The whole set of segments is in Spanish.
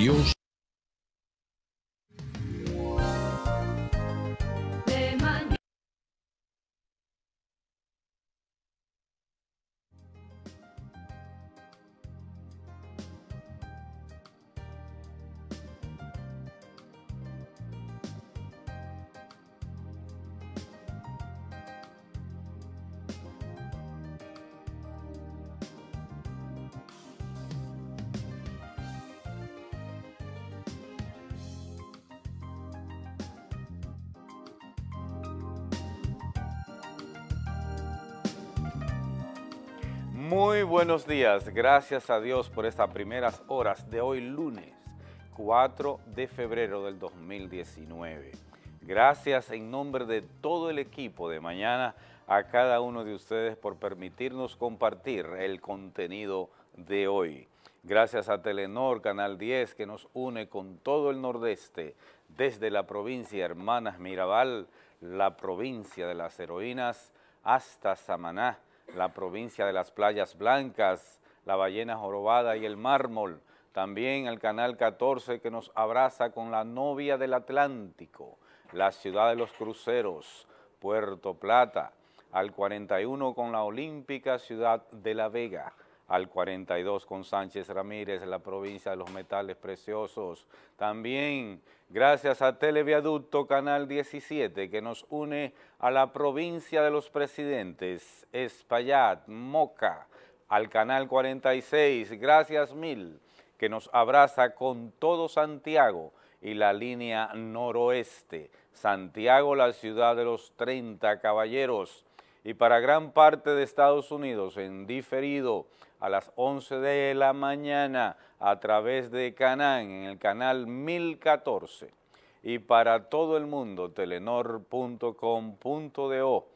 Dios buenos días, gracias a Dios por estas primeras horas de hoy lunes 4 de febrero del 2019. Gracias en nombre de todo el equipo de mañana a cada uno de ustedes por permitirnos compartir el contenido de hoy. Gracias a Telenor, Canal 10, que nos une con todo el nordeste, desde la provincia Hermanas Mirabal, la provincia de las heroínas, hasta Samaná, la provincia de las Playas Blancas, la Ballena Jorobada y el Mármol, también el Canal 14 que nos abraza con la novia del Atlántico, la ciudad de los cruceros, Puerto Plata, al 41 con la olímpica ciudad de La Vega, al 42 con Sánchez Ramírez, la provincia de los metales preciosos. También gracias a Televiaducto Canal 17 que nos une a la provincia de los presidentes, Espaillat, Moca, al Canal 46, gracias mil, que nos abraza con todo Santiago y la línea noroeste. Santiago, la ciudad de los 30 caballeros, y para gran parte de Estados Unidos en diferido a las 11 de la mañana a través de Canán en el canal 1014 y para todo el mundo telenor.com.do.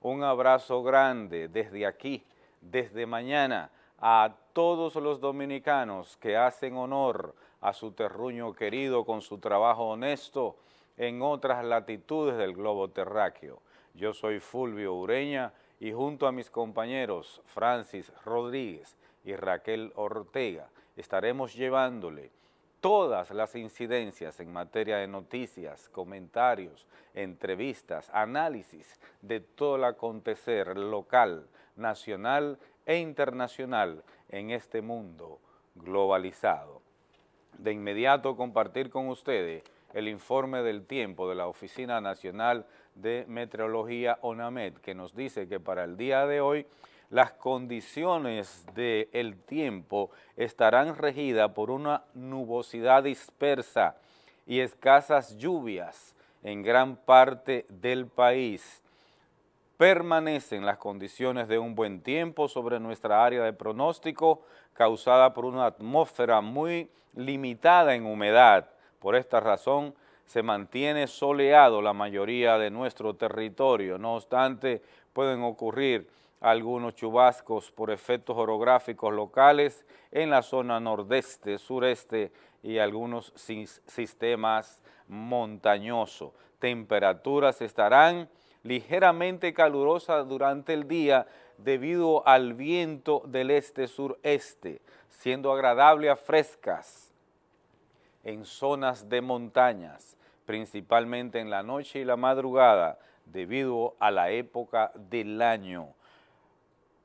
Un abrazo grande desde aquí, desde mañana, a todos los dominicanos que hacen honor a su terruño querido con su trabajo honesto en otras latitudes del globo terráqueo. Yo soy Fulvio Ureña y junto a mis compañeros Francis Rodríguez y Raquel Ortega estaremos llevándole todas las incidencias en materia de noticias, comentarios, entrevistas, análisis de todo el acontecer local, nacional e internacional en este mundo globalizado. De inmediato compartir con ustedes el informe del tiempo de la Oficina Nacional Meteorología ONAMED, que nos dice que para el día de hoy las condiciones del tiempo estarán regidas por una nubosidad dispersa y escasas lluvias en gran parte del país. Permanecen las condiciones de un buen tiempo sobre nuestra área de pronóstico causada por una atmósfera muy limitada en humedad. Por esta razón, se mantiene soleado la mayoría de nuestro territorio. No obstante, pueden ocurrir algunos chubascos por efectos orográficos locales en la zona nordeste, sureste y algunos sistemas montañosos. Temperaturas estarán ligeramente calurosas durante el día debido al viento del este-sureste, siendo agradable a frescas en zonas de montañas, principalmente en la noche y la madrugada, debido a la época del año.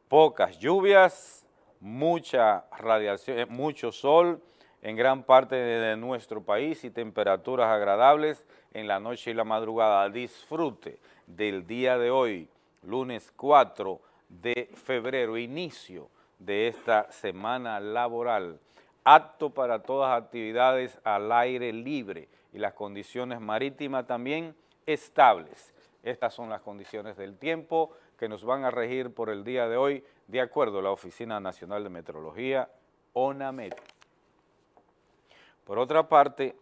Pocas lluvias, mucha radiación, eh, mucho sol en gran parte de nuestro país y temperaturas agradables en la noche y la madrugada. Disfrute del día de hoy, lunes 4 de febrero, inicio de esta semana laboral apto para todas actividades al aire libre y las condiciones marítimas también estables. Estas son las condiciones del tiempo que nos van a regir por el día de hoy, de acuerdo a la Oficina Nacional de Meteorología, ONAMED. Por otra parte,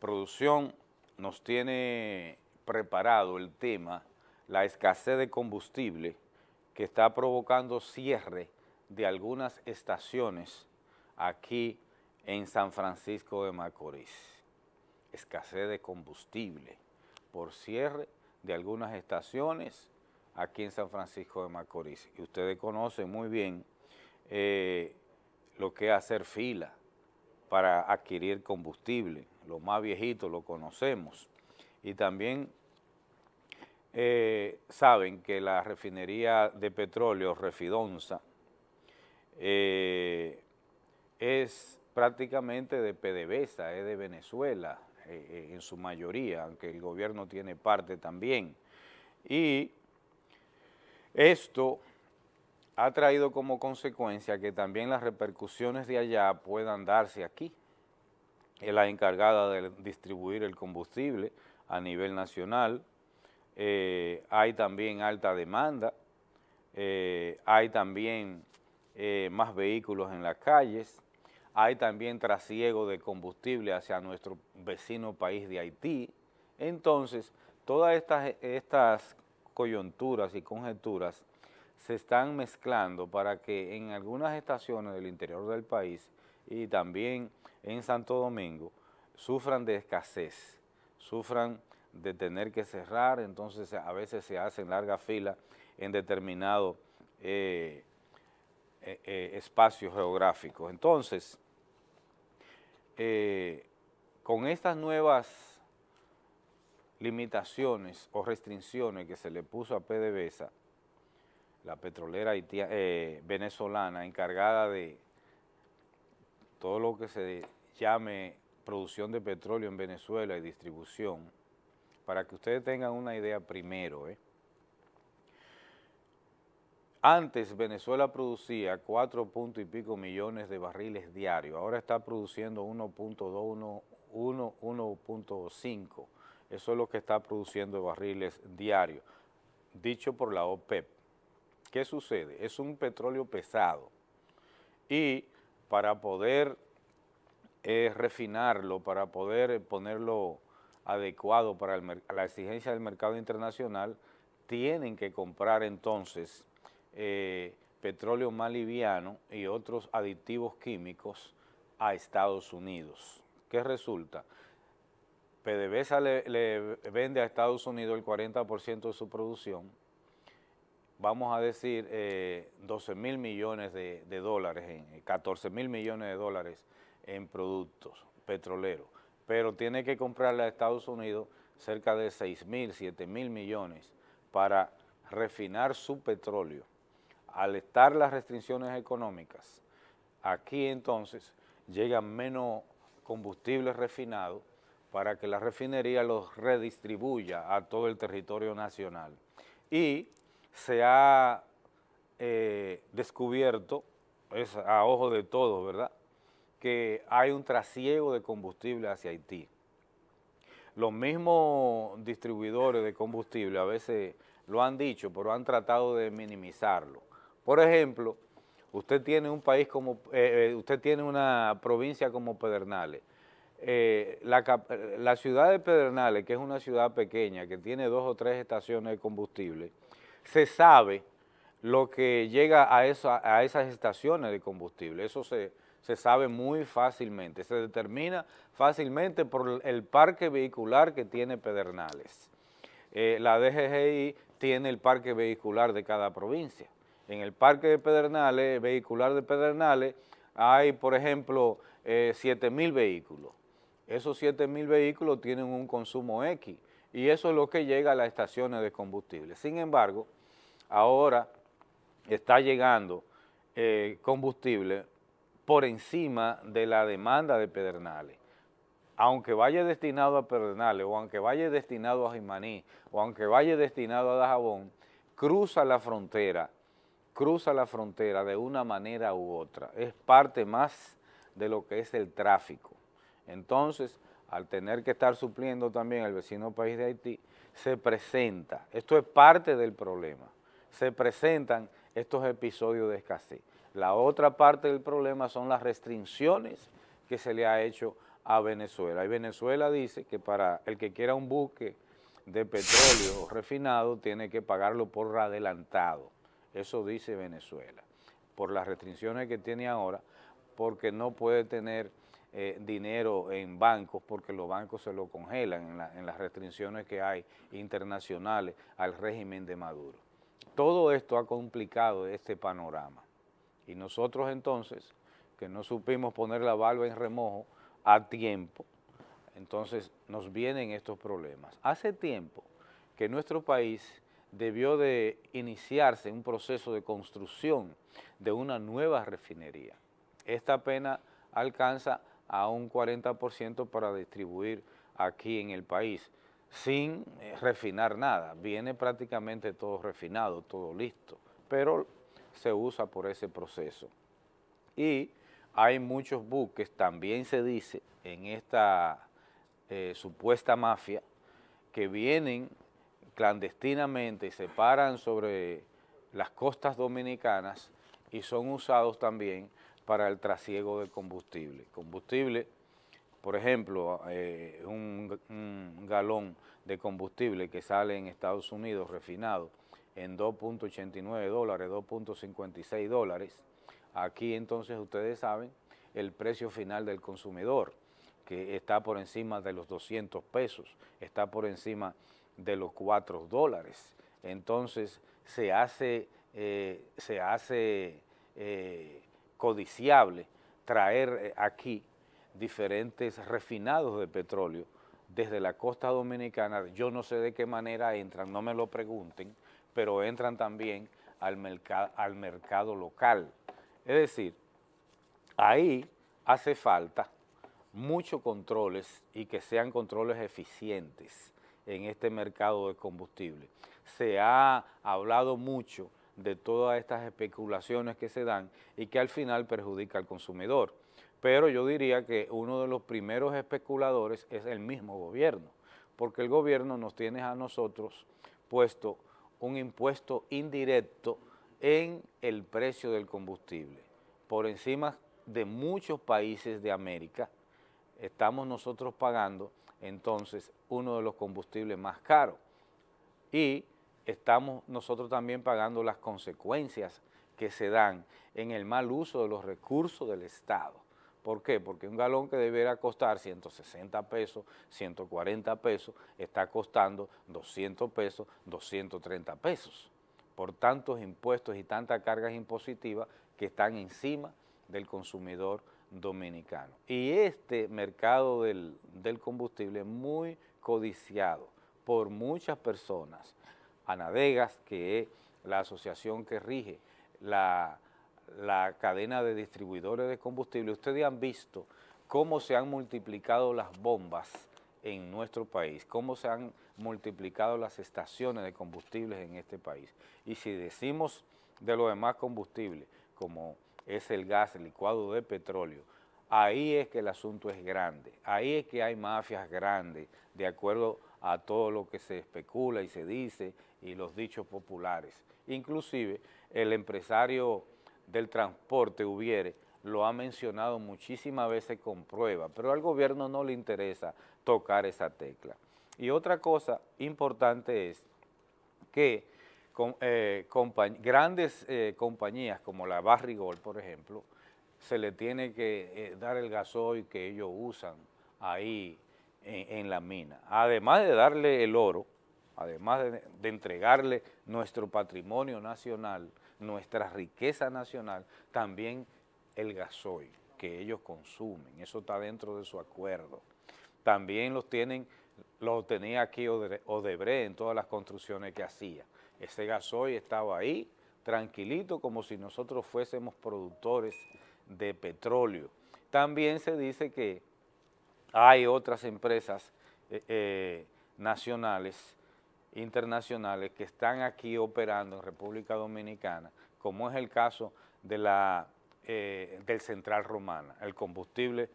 producción nos tiene preparado el tema, la escasez de combustible que está provocando cierre de algunas estaciones aquí en San Francisco de Macorís. Escasez de combustible por cierre de algunas estaciones aquí en San Francisco de Macorís. Y ustedes conocen muy bien eh, lo que es hacer fila para adquirir combustible. Los más viejitos lo conocemos. Y también eh, saben que la refinería de petróleo Refidonza eh, es prácticamente de PDVSA, es de Venezuela eh, en su mayoría, aunque el gobierno tiene parte también. Y esto ha traído como consecuencia que también las repercusiones de allá puedan darse aquí. Es la encargada de distribuir el combustible a nivel nacional, eh, hay también alta demanda, eh, hay también más vehículos en las calles, hay también trasiego de combustible hacia nuestro vecino país de Haití. Entonces, todas estas, coyunturas y conjeturas se están mezclando para que en algunas estaciones del interior del país y también en Santo Domingo sufran de escasez, sufran de tener que cerrar, entonces a veces se hacen larga fila en determinado eh, eh, eh, espacio geográfico. Entonces, con estas nuevas limitaciones o restricciones que se le puso a PDVSA, la petrolera venezolana encargada de todo lo que se llame producción de petróleo en Venezuela y distribución, para que ustedes tengan una idea primero. ¿eh? Antes Venezuela producía 4 punto y pico millones de barriles diarios, ahora está produciendo 1.2, 1.5, eso es lo que está produciendo barriles diarios, dicho por la OPEP. ¿Qué sucede? Es un petróleo pesado y para poder eh, refinarlo, para poder ponerlo adecuado para la exigencia del mercado internacional, tienen que comprar entonces eh, petróleo más y otros aditivos químicos a Estados Unidos. ¿Qué resulta? PDVSA le, vende a Estados Unidos el 40% de su producción, vamos a decir 12 eh, mil millones de, de dólares, 14 mil millones de dólares en productos petroleros pero tiene que comprarle a Estados Unidos cerca de 6 mil, 7 mil millones para refinar su petróleo. Al estar las restricciones económicas, aquí entonces llegan menos combustibles refinados para que la refinería los redistribuya a todo el territorio nacional. Y se ha eh, descubierto, es a ojo de todos, ¿verdad?, que hay un trasiego de combustible hacia Haití. Los mismos distribuidores de combustible a veces lo han dicho, pero han tratado de minimizarlo. Por ejemplo, usted tiene un país como, eh, eh, usted tiene una provincia como Pedernales. Eh, la, ciudad de Pedernales, que es una ciudad pequeña, que tiene dos o tres estaciones de combustible, se sabe lo que llega a, esas estaciones de combustible. Eso se, sabe muy fácilmente, se determina fácilmente por el parque vehicular que tiene Pedernales. La DGGI tiene el parque vehicular de cada provincia. En el parque de Pedernales, vehicular de Pedernales, hay, por ejemplo, eh, 7 mil vehículos. Esos 7 mil vehículos tienen un consumo X y eso es lo que llega a las estaciones de combustible. Sin embargo, ahora está llegando eh, combustible por encima de la demanda de Pedernales. Aunque vaya destinado a Pedernales, o aunque vaya destinado a Jimaní, o aunque vaya destinado a Dajabón, cruza la frontera, cruza la frontera de una manera u otra. Es parte más de lo que es el tráfico. Entonces, al tener que estar supliendo también al vecino país de Haití, se presenta, esto es parte del problema, se presentan estos episodios de escasez. La otra parte del problema son las restricciones que se le ha hecho a Venezuela. Y Venezuela dice que para el que quiera un buque de petróleo refinado tiene que pagarlo por adelantado. Eso dice Venezuela. Por las restricciones que tiene ahora, porque no puede tener eh, dinero en bancos porque los bancos se lo congelan en las restricciones que hay internacionales al régimen de Maduro. Todo esto ha complicado este panorama. Y nosotros entonces que no supimos poner la valva en remojo a tiempo, entonces nos vienen estos problemas. Hace tiempo que nuestro país debió de iniciarse un proceso de construcción de una nueva refinería. Esta apenas alcanza a un 40% para distribuir aquí en el país, sin eh, refinar nada. Viene prácticamente todo refinado, todo listo, pero se usa por ese proceso. Y hay muchos buques, también se dice, en esta eh, supuesta mafia, que vienen clandestinamente se paran sobre las costas dominicanas y son usados también para el trasiego de combustible. Combustible, por ejemplo, eh, un, un, galón de combustible que sale en Estados Unidos refinado en 2.89 dólares, 2.56 dólares, aquí entonces ustedes saben el precio final del consumidor, que está por encima de los 200 pesos, está por encima de los 4 dólares. Entonces se hace, eh, se hace eh, codiciable traer eh, aquí diferentes refinados de petróleo desde la costa dominicana, yo no sé de qué manera entran, no me lo pregunten, pero entran también al, al mercado local. Es decir, ahí hace falta muchos controles y que sean controles eficientes en este mercado de combustible. Se ha hablado mucho de todas estas especulaciones que se dan y que al final perjudica al consumidor. Pero yo diría que uno de los primeros especuladores es el mismo gobierno, porque el gobierno nos tiene a nosotros puesto un impuesto indirecto en el precio del combustible, por encima de muchos países de América, estamos nosotros pagando entonces uno de los combustibles más caros y estamos nosotros también pagando las consecuencias que se dan en el mal uso de los recursos del Estado. ¿Por qué? Porque un galón que debiera costar 160 pesos, 140 pesos, está costando 200 pesos, 230 pesos, por tantos impuestos y tantas cargas impositivas que están encima del consumidor dominicano. Y este mercado del, combustible es muy codiciado por muchas personas. Anadegas, que es la asociación que rige la, la cadena de distribuidores de combustible, ustedes han visto cómo se han multiplicado las bombas en nuestro país, cómo se han multiplicado las estaciones de combustibles en este país. Y si decimos de los demás combustibles, como es el gas licuado de petróleo, ahí es que el asunto es grande, ahí es que hay mafias grandes, de acuerdo a todo lo que se especula y se dice y los dichos populares. Inclusive el empresario del transporte hubiere lo ha mencionado muchísimas veces con prueba, pero al gobierno no le interesa tocar esa tecla. Y otra cosa importante es que eh, grandes eh, compañías como la Barrigol, por ejemplo, se le tiene que eh, dar el gasoil que ellos usan ahí en, la mina. Además de darle el oro, además de, entregarle nuestro patrimonio nacional, nuestra riqueza nacional, también el gasoil que ellos consumen, eso está dentro de su acuerdo. También los tienen, lo tenía aquí Odebrecht en todas las construcciones que hacía. Ese gasoil estaba ahí, tranquilito, como si nosotros fuésemos productores de petróleo. También se dice que hay otras empresas eh, eh, nacionales, internacionales, que están aquí operando en República Dominicana, como es el caso de la, eh, del Central Romana. El combustible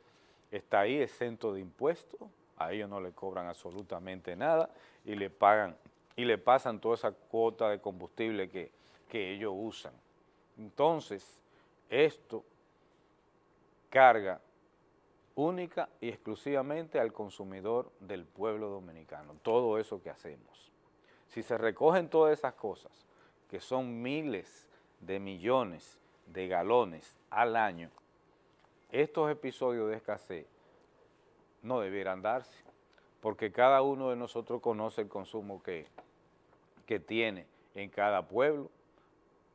está ahí exento de impuestos, a ellos no le cobran absolutamente nada y le pagan y le pasan toda esa cuota de combustible que, que ellos usan. Entonces, esto carga única y exclusivamente al consumidor del pueblo dominicano, todo eso que hacemos. Si se recogen todas esas cosas, que son miles de millones de galones al año, estos episodios de escasez no debieran darse, porque cada uno de nosotros conoce el consumo que que tiene en cada pueblo.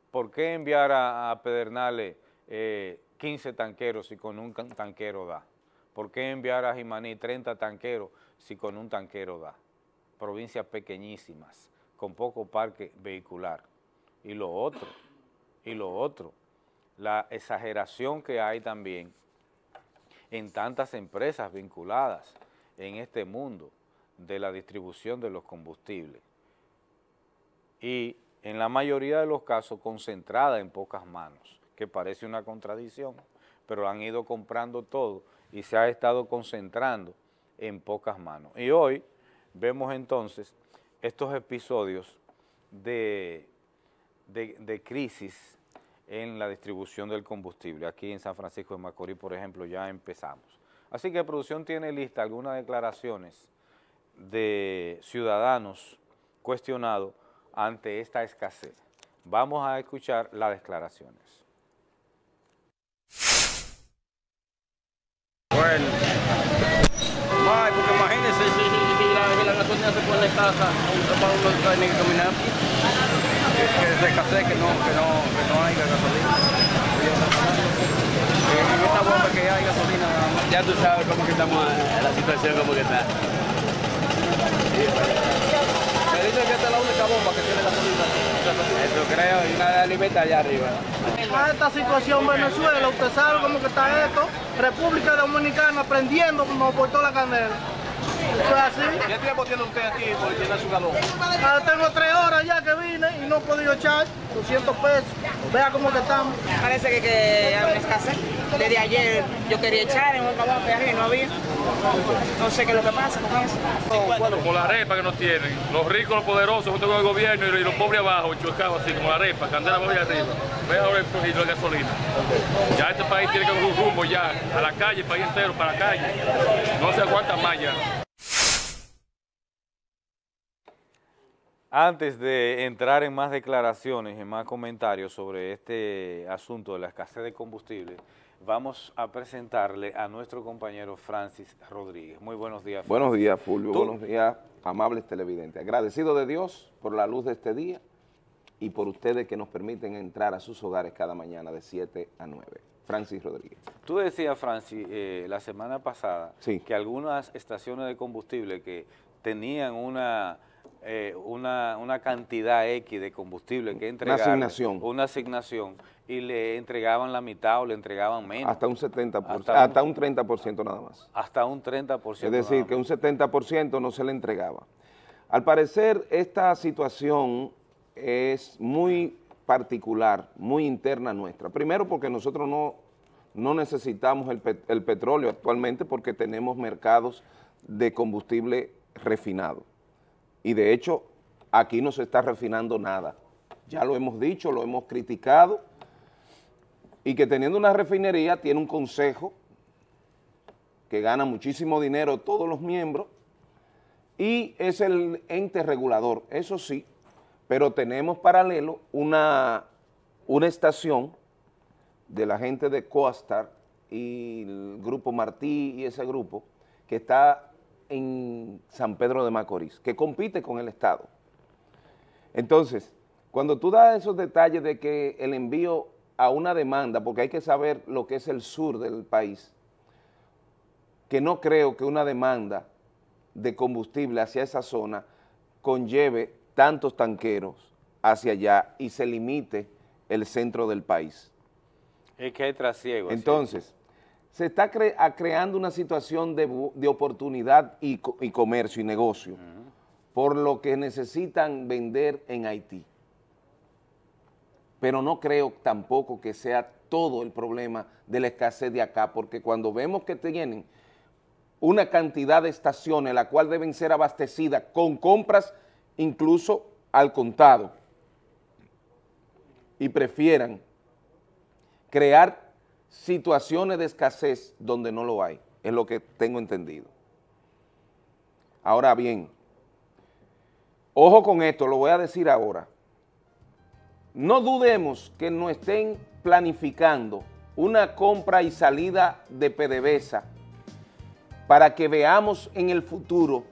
¿Por qué enviar a, Pedernales 15 tanqueros si con un tanquero da? ¿Por qué enviar a Jimaní 30 tanqueros si con un tanquero da? Provincias pequeñísimas, con poco parque vehicular. Y lo otro, y lo otro, la exageración que hay también en tantas empresas vinculadas en este mundo de la distribución de los combustibles. Y en la mayoría de los casos concentrada en pocas manos, que parece una contradicción, pero han ido comprando todo y se ha estado concentrando en pocas manos. Y hoy vemos entonces estos episodios de, de, crisis en la distribución del combustible. Aquí en San Francisco de Macorís, por ejemplo, ya empezamos. Así que producción tiene lista algunas declaraciones de ciudadanos cuestionados ante esta escasez. Vamos a escuchar las declaraciones. Bueno, Ay, porque imagínense si, si, si la, la gasolina se pone en casa, para uno tiene que caminar, que, que se escasee, que no, que no, que no haya gasolina. En esta bomba que hay gasolina Ya tú sabes cómo que estamos, la situación como que está. Que esta es la única bomba que tiene gasolina. Eso creo, y una alimenta allá arriba. A esta situación Venezuela, usted sabe cómo que está esto, República Dominicana prendiendo como por toda la candela. Eso es así. ¿Qué tiempo tiene usted aquí por llenar su galón? Ah, tengo tres horas ya que vine y no he podido echar 200 pesos. Vea cómo que estamos. Parece que, que hay una escasez. Desde ayer yo quería echar en un trabajo y no había. No sé qué es lo que pasa con eso. Como la arepa que nos tienen, los ricos, los poderosos junto con el gobierno y los pobres abajo, chuecados así, como la arepa, candela muy arriba. Ve ahora el poquito de gasolina. Ya este país tiene que dar un rumbo ya, a la calle, el país entero, para la calle. No se aguanta más ya. Antes de entrar en más declaraciones, en más comentarios sobre este asunto de la escasez de combustible, vamos a presentarle a nuestro compañero Francis Rodríguez. Muy buenos días. Francis. Buenos días, Fulvio. Buenos días, amables televidentes. Agradecido de Dios por la luz de este día y por ustedes que nos permiten entrar a sus hogares cada mañana de 7 a 9. Francis Rodríguez. Tú decías, Francis, eh, la semana pasada que algunas estaciones de combustible que tenían una eh, una, una, cantidad X de combustible que entregaban. Una asignación. Una asignación y le entregaban la mitad o le entregaban menos. Hasta un 70%, hasta, hasta un, 30% nada más. Hasta un 30%. Es decir, que un 70% no se le entregaba. Al parecer, esta situación es muy particular, muy interna nuestra. Primero porque nosotros no, no necesitamos el, el petróleo actualmente porque tenemos mercados de combustible refinado y de hecho aquí no se está refinando nada. Ya lo hemos dicho, lo hemos criticado, y que teniendo una refinería tiene un consejo que gana muchísimo dinero todos los miembros, y es el ente regulador, eso sí, pero tenemos paralelo una, una estación de la gente de Coastar y el grupo Martí y ese grupo que está en San Pedro de Macorís, que compite con el Estado. Entonces, cuando tú das esos detalles de que el envío a una demanda, porque hay que saber lo que es el sur del país, que no creo que una demanda de combustible hacia esa zona conlleve tantos tanqueros hacia allá y se limite el centro del país. Es que hay trasiego. Entonces, se está creando una situación de, oportunidad y, comercio y negocio, por lo que necesitan vender en Haití. Pero no creo tampoco que sea todo el problema de la escasez de acá, porque cuando vemos que tienen una cantidad de estaciones, la cual deben ser abastecidas con compras incluso al contado, y prefieran crear situaciones de escasez donde no lo hay, es lo que tengo entendido. Ahora bien, ojo con esto, lo voy a decir ahora. No dudemos que no estén planificando una compra y salida de PDVSA para que veamos en el futuro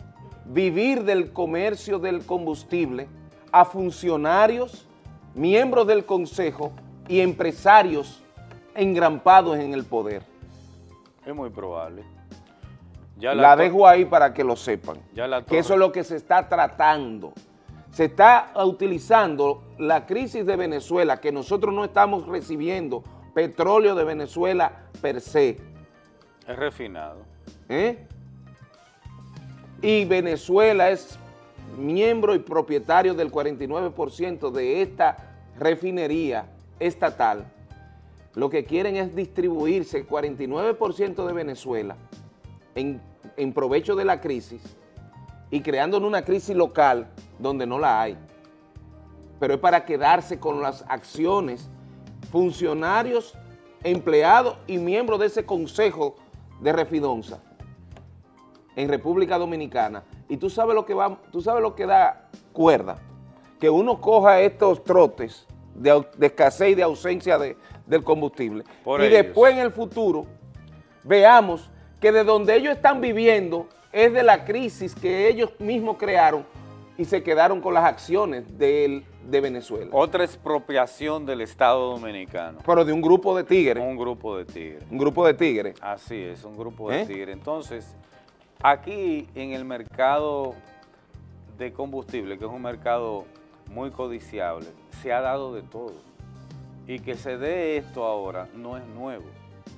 vivir del comercio del combustible a funcionarios, miembros del consejo y empresarios engrampados en el poder. Es muy probable. Ya La, dejo ahí para que lo sepan. Ya la que eso es lo que se está tratando. Se está utilizando la crisis de Venezuela, que nosotros no estamos recibiendo petróleo de Venezuela per se, Es refinado. ¿eh? y Venezuela es miembro y propietario del 49% de esta refinería estatal, lo que quieren es distribuirse el 49% de Venezuela en, provecho de la crisis y creando una crisis local donde no la hay. Pero es para quedarse con las acciones, funcionarios, empleados y miembros de ese consejo de Refidonza en República Dominicana. Y tú sabes lo que va, tú sabes lo que da cuerda, que uno coja estos trotes de escasez y de ausencia de- del combustible. Por y ellos. después en el futuro veamos que de donde ellos están viviendo es de la crisis que ellos mismos crearon y se quedaron con las acciones del- de Venezuela. Otra expropiación del Estado Dominicano. Pero de un grupo de tigres, Un grupo de tigres. un grupo de tigres. Así es, un grupo de ¿Eh? tigres. Entonces, aquí en el mercado de combustible, que es un mercado muy codiciable, se ha dado de todo. Y que se dé esto ahora no es nuevo.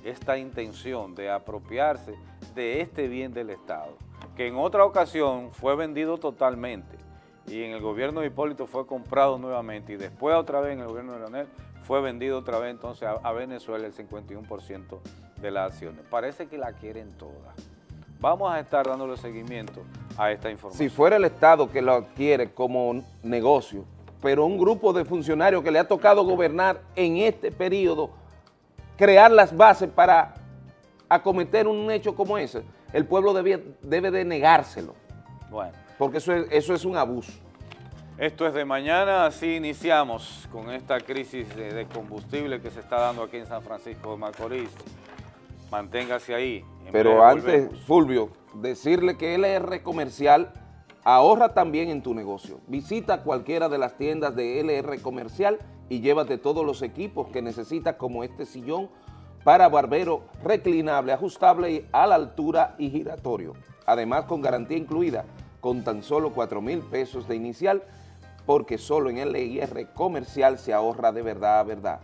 Esta intención de apropiarse de este bien del Estado, que en otra ocasión fue vendido totalmente y en el gobierno de Hipólito fue comprado nuevamente y después otra vez en el gobierno de Leonel fue vendido otra vez entonces a, a Venezuela el 51% de las acciones. Parece que la quieren todas. Vamos a estar dándole seguimiento a esta información. Si fuera el Estado que lo adquiere como negocio, pero un grupo de funcionarios que le ha tocado gobernar en este periodo, crear las bases para acometer un hecho como ese, el pueblo debía- debe de negárselo, Bueno, porque eso es, eso es un abuso. esto es de mañana, así iniciamos con esta crisis de, de combustible que se está dando aquí en San Francisco de Macorís. Manténgase ahí. Pero antes, volvemos. Fulvio, decirle que LR Comercial ahorra también en tu negocio. Visita cualquiera de las tiendas de LR Comercial y llévate todos los equipos que necesitas como este sillón para barbero reclinable, ajustable a la altura y giratorio. Además con garantía incluida, con tan solo 4 mil pesos de inicial, porque solo en LR Comercial se ahorra de verdad a verdad.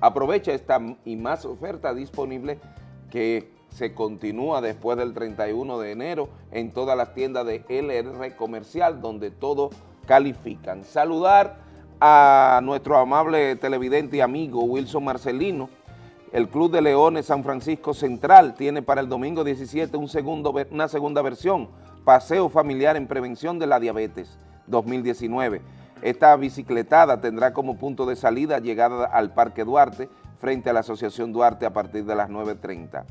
Aprovecha esta y más oferta disponible que se continúa después del 31 de enero en todas las tiendas de LR Comercial, donde todo califican. Saludar a nuestro amable televidente y amigo Wilson Marcelino. El Club de Leones San Francisco Central tiene para el domingo 17 un segundo, una segunda versión, Paseo Familiar en Prevención de la Diabetes 2019. Esta bicicletada tendrá como punto de salida llegada al Parque Duarte frente a la Asociación Duarte a partir de las 9.30.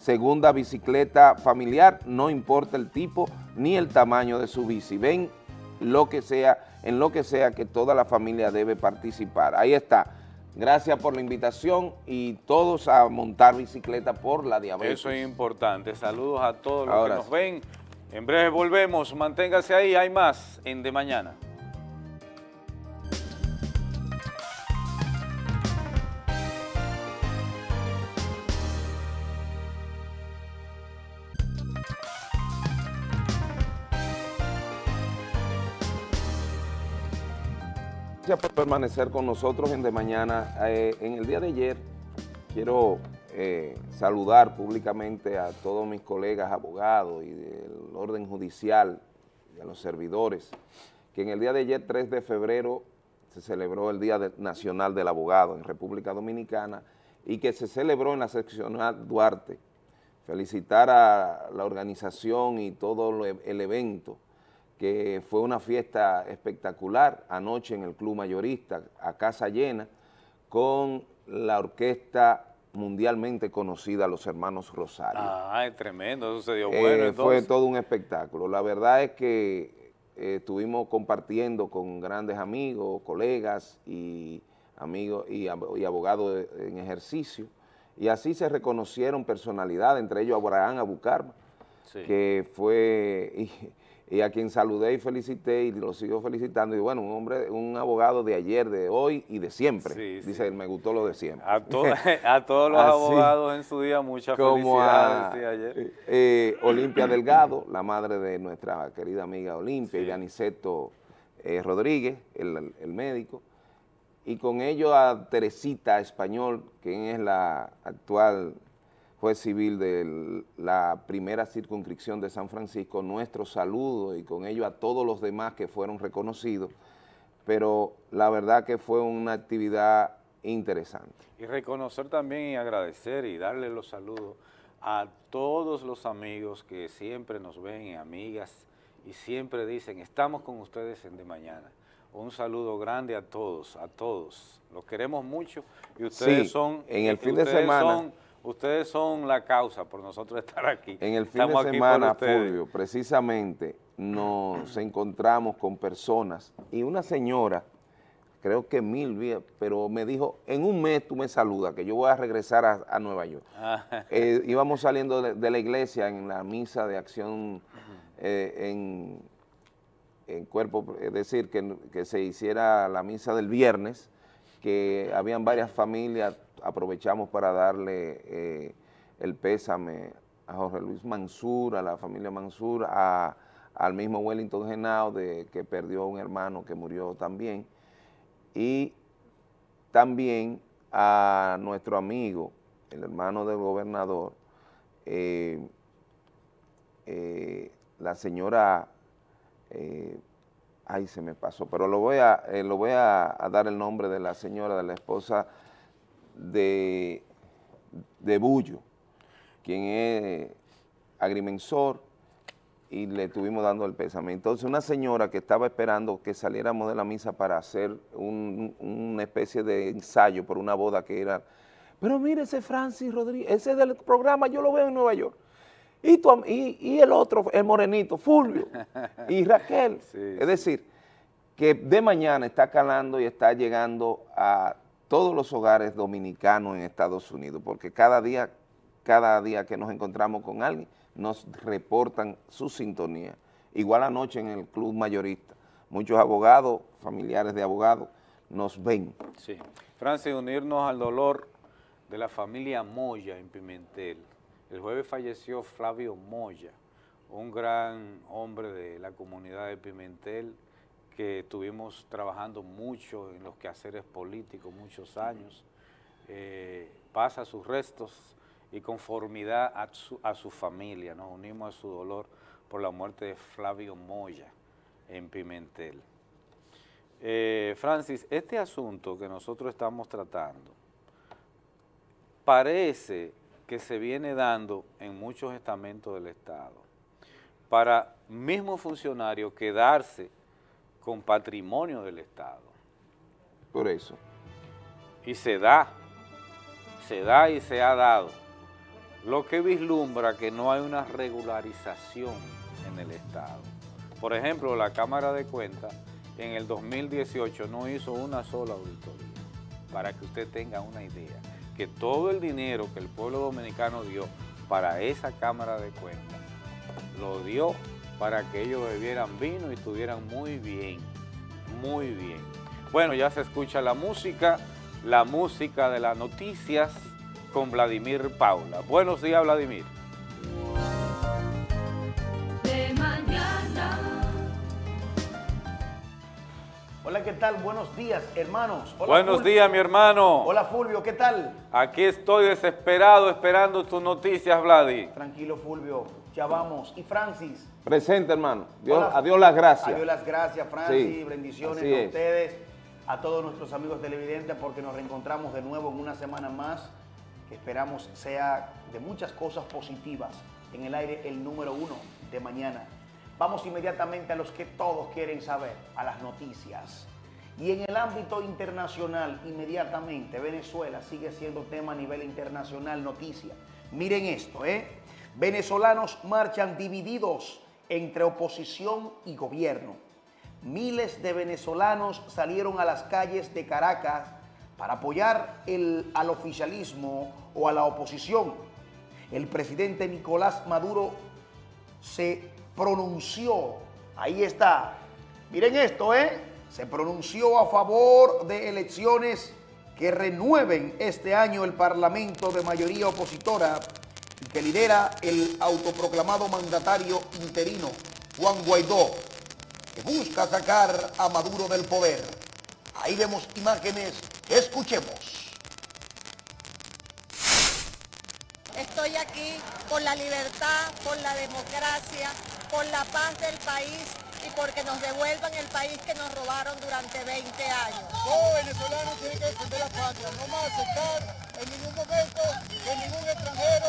Segunda bicicleta familiar, no importa el tipo ni el tamaño de su bici. Ven lo que sea, en lo que sea que toda la familia debe participar. Ahí está. Gracias por la invitación y todos a montar bicicleta por la diabetes. Eso es importante. Saludos a todos los Ahora que nos sí. ven. En breve volvemos. Manténgase ahí. Hay más en De Mañana. Gracias por permanecer con nosotros en De Mañana. Eh, en el día de ayer quiero eh, saludar públicamente a todos mis colegas abogados y del orden judicial y a los servidores, que en el día de ayer, 3 de febrero, se celebró el Día Nacional del Abogado en República Dominicana y que se celebró en la seccional Duarte. Felicitar a la organización y todo lo- el evento que fue una fiesta espectacular anoche en el Club Mayorista, a casa llena, con la orquesta mundialmente conocida, los hermanos Rosario. Ah, es tremendo. Eso se dio Eh, bueno. fue todo un espectáculo. La verdad es que eh, estuvimos compartiendo con grandes amigos, colegas y amigos y, ab- y abogados en ejercicio, y así se reconocieron personalidades, entre ellos Abraham Abucarma, Sí. que fue, y a quien saludé y felicité y lo sigo felicitando. Y bueno, un hombre, un abogado de ayer, de hoy y de siempre. Sí, Dice, sí. me gustó lo de siempre. A, to- a todos los Así. abogados en su día, muchas como a felicidades. sí, ayer. eh, eh, Olimpia Delgado, la madre de nuestra querida amiga Olimpia, y Aniceto eh, Rodríguez, el, el médico, y con ello a Teresita Español, quien es la actual juez civil de la primera circunscripción de San Francisco, nuestro saludo y con ello a todos los demás que fueron reconocidos, pero la verdad que fue una actividad interesante. Y reconocer también y agradecer y darle los saludos a todos los amigos que siempre nos ven y amigas y siempre dicen, estamos con ustedes en De Mañana. Un saludo grande a todos, a todos. Los queremos mucho y ustedes Sí, son... en el fin de semana- son- ustedes son la causa por nosotros estar aquí. En el fin Estamos de semana. Fulvio, precisamente nos encontramos con personas y una señora, creo que mil pero me dijo, en un mes tú me saludas, que yo voy a regresar a, a Nueva York. Ah, Eh, íbamos saliendo de, de la iglesia en la misa de acción eh, en, en cuerpo, es decir, que, que se hiciera la misa del viernes, que habían varias familias, aprovechamos para darle eh, el pésame a Jorge Luis Mansur, a la familia Mansur, a- al mismo Wellington Genao, de, que perdió un hermano que murió también, y también a nuestro amigo, el hermano del gobernador, eh, eh, la señora, eh, ay se me pasó, pero lo voy a, lo voy a, a dar el nombre de la señora, de la esposa de, de Bullo, quien es agrimensor, y le estuvimos dando el pésame. Entonces una señora que estaba esperando que saliéramos de la misa para hacer un- una especie de ensayo por una boda que era, pero mire ese Francis Rodríguez, ese del programa yo lo veo en Nueva York. Y, tu y, y el otro, el morenito, Fulvio, y Raquel. Sí, es decir, que de mañana está calando y está llegando a todos los hogares dominicanos en Estados Unidos, porque cada día, cada día que nos encontramos con alguien, nos reportan su sintonía. Igual anoche en el club mayorista, muchos abogados, familiares de abogados, nos ven. Sí. Francis, unirnos al dolor de la familia Moya en Pimentel. El jueves falleció Flavio Moya, un gran hombre de la comunidad de Pimentel que estuvimos trabajando mucho en los quehaceres políticos muchos años. Eh, pasa sus restos y conformidad a su, a su familia. Nos unimos a su dolor por la muerte de Flavio Moya en Pimentel. Eh, Francis, este asunto que nosotros estamos tratando parece que se viene dando en muchos estamentos del Estado para mismos funcionarios quedarse con patrimonio del Estado. Por eso. Y se da, se da y se ha dado. Lo que vislumbra que no hay una regularización en el Estado. Por ejemplo, la Cámara de Cuentas en el 2018 no hizo una sola auditoría, para que usted tenga una idea, que todo el dinero que el pueblo dominicano dio para esa Cámara de Cuentas, lo dio para que ellos bebieran vino y estuvieran muy bien, muy bien. Bueno, ya se escucha la música, la música de las noticias con Vladimir Paula. Buenos días, Vladimir. de mañana. Hola, ¿qué tal? Buenos días, hermanos. Hola, Buenos Fulvio. días, mi hermano. Hola, Fulvio, ¿qué tal? Aquí estoy desesperado esperando tus noticias, Vladi. Tranquilo, Fulvio, ya vamos. Y Francis. Presente, hermano. Dios, Hola. a Dios las gracias. Adiós las gracias, Francis. Sí, bendiciones a es. ustedes, a todos nuestros amigos televidentes, porque nos reencontramos de nuevo en una semana más, que esperamos sea de muchas cosas positivas. En el aire, el número uno de mañana. Vamos inmediatamente a los que todos quieren saber, a las noticias. Y en el ámbito internacional, inmediatamente, Venezuela sigue siendo tema a nivel internacional, noticia. Miren esto, ¿eh? Venezolanos marchan divididos entre oposición y gobierno. Miles de venezolanos salieron a las calles de Caracas para apoyar al oficialismo o a la oposición. El presidente Nicolás Maduro se pronunció Ahí está. Miren esto, ¿eh? Se pronunció a favor de elecciones que renueven este año el Parlamento de mayoría opositora que lidera el autoproclamado mandatario interino, Juan Guaidó, que busca sacar a Maduro del poder. Ahí vemos imágenes, escuchemos. Estoy aquí por la libertad, por la democracia, por la paz del país y porque nos devuelvan el país que nos robaron durante 20 años. Todo venezolano tiene que defender la patria, no más aceptar en ningún momento que ningún extranjero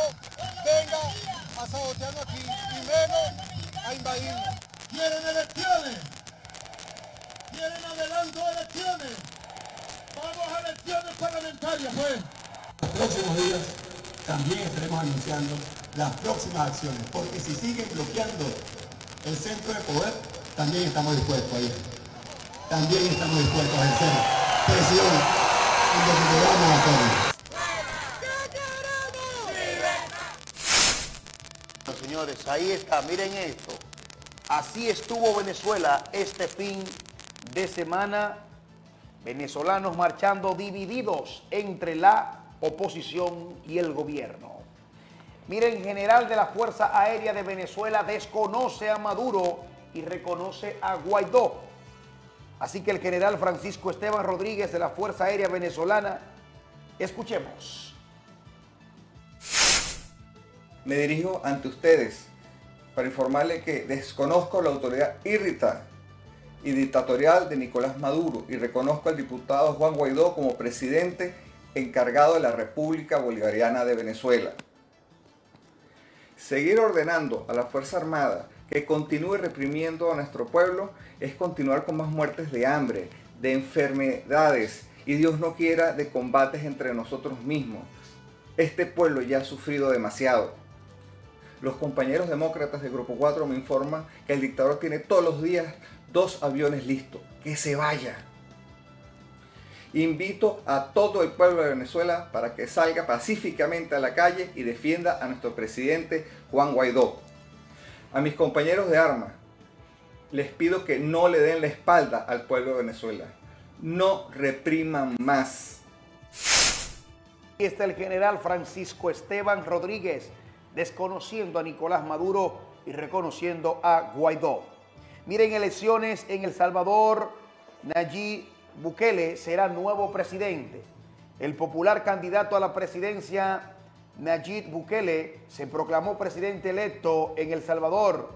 venga a sabotearnos aquí, y menos a invadirnos. ¿Quieren elecciones? ¿Quieren adelanto de elecciones? Vamos a elecciones parlamentarias, pues. Los próximos días también estaremos anunciando las próximas acciones, porque si siguen bloqueando el centro de poder, también estamos dispuestos a. También estamos dispuestos a ejercer presión lo que podamos hacer. Bueno, señores, ahí está, miren esto. Así estuvo Venezuela este fin de semana. Venezolanos marchando divididos entre la oposición y el gobierno. Miren, general de la Fuerza Aérea de Venezuela desconoce a Maduro y reconoce a Guaidó. Así que el general Francisco Esteban Rodríguez de la Fuerza Aérea Venezolana, escuchemos. Me dirijo ante ustedes para informarle que desconozco la autoridad irrita y dictatorial de Nicolás Maduro y reconozco al diputado Juan Guaidó como presidente encargado de la República Bolivariana de Venezuela. Seguir ordenando a la Fuerza Armada que continúe reprimiendo a nuestro pueblo es continuar con más muertes de hambre, de enfermedades y Dios no quiera de combates entre nosotros mismos. Este pueblo ya ha sufrido demasiado. Los compañeros demócratas de Grupo 4 me informan que el dictador tiene todos los días dos aviones listos. Que se vaya. Invito a todo el pueblo de Venezuela para que salga pacíficamente a la calle y defienda a nuestro presidente Juan Guaidó. A mis compañeros de armas, les pido que no le den la espalda al pueblo de Venezuela. No repriman más. Aquí está el general Francisco Esteban Rodríguez, desconociendo a Nicolás Maduro y reconociendo a Guaidó. Miren, elecciones en El Salvador, Nayib Bukele será nuevo presidente. El popular candidato a la presidencia, Nayib Bukele, se proclamó presidente electo en El Salvador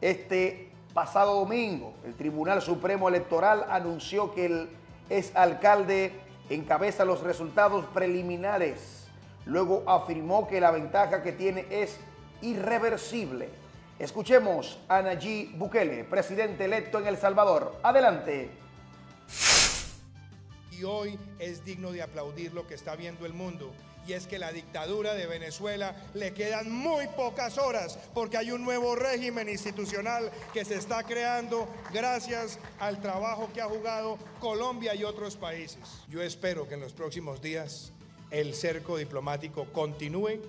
este pasado domingo. El Tribunal Supremo Electoral anunció que el exalcalde encabeza los resultados preliminares. Luego afirmó que la ventaja que tiene es irreversible. Escuchemos a Nayib Bukele, presidente electo en El Salvador. Adelante. Y hoy es digno de aplaudir lo que está viendo el mundo. Y es que la dictadura de Venezuela le quedan muy pocas horas porque hay un nuevo régimen institucional que se está creando gracias al trabajo que ha jugado Colombia y otros países. Yo espero que en los próximos días el cerco diplomático continúe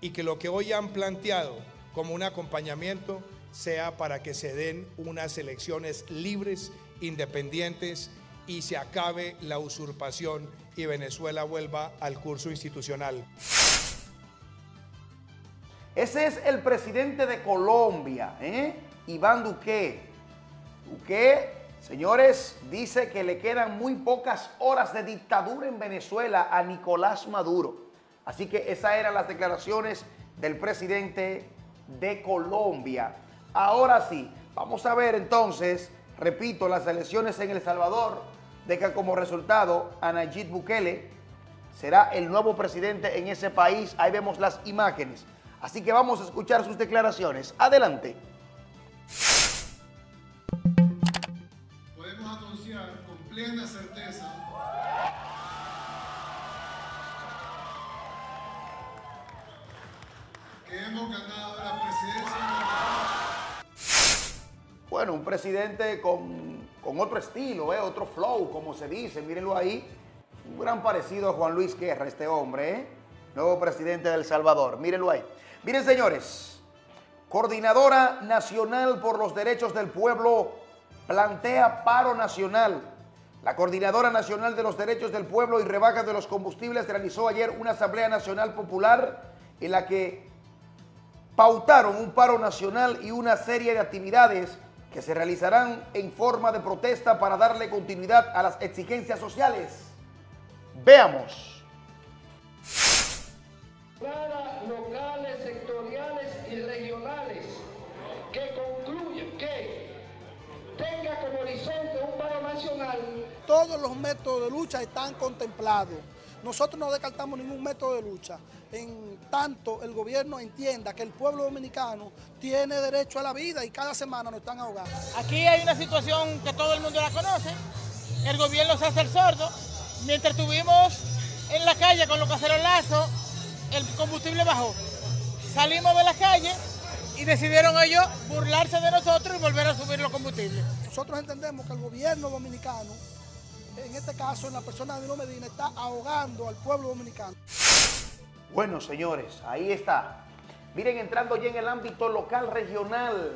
y que lo que hoy han planteado como un acompañamiento sea para que se den unas elecciones libres, independientes y se acabe la usurpación y Venezuela vuelva al curso institucional. Ese es el presidente de Colombia, ¿eh? Iván Duque. Duque, señores, dice que le quedan muy pocas horas de dictadura en Venezuela a Nicolás Maduro. Así que esas eran las declaraciones del presidente de Colombia. Ahora sí, vamos a ver entonces, repito, las elecciones en El Salvador dejan como resultado a Nayib Bukele, será el nuevo presidente en ese país. Ahí vemos las imágenes. Así que vamos a escuchar sus declaraciones. Adelante. Podemos anunciar con plena certeza que hemos ganado la presidencia. Bueno, un presidente con, con otro estilo, ¿eh? otro flow, como se dice, mírenlo ahí. Un gran parecido a Juan Luis Guerra, este hombre, ¿eh? nuevo presidente de El Salvador. Mírenlo ahí. Miren, señores, Coordinadora Nacional por los Derechos del Pueblo plantea paro nacional. La Coordinadora Nacional de los Derechos del Pueblo y Rebaja de los Combustibles realizó ayer una Asamblea Nacional Popular en la que pautaron un paro nacional y una serie de actividades que se realizarán en forma de protesta para darle continuidad a las exigencias sociales. Veamos. Locales, sectoriales y regionales que concluyen que tenga como horizonte un paro nacional. Todos los métodos de lucha están contemplados. Nosotros no descartamos ningún método de lucha. En tanto el gobierno entienda que el pueblo dominicano tiene derecho a la vida y cada semana nos están ahogando. Aquí hay una situación que todo el mundo la conoce. El gobierno se hace el sordo. Mientras estuvimos en la calle con los cacerolazos, el combustible bajó. Salimos de la calle y decidieron ellos burlarse de nosotros y volver a subir los combustibles. Nosotros entendemos que el gobierno dominicano, en este caso en la persona de Danilo Medina, está ahogando al pueblo dominicano. Bueno, señores, ahí está. Miren, entrando ya en el ámbito local regional.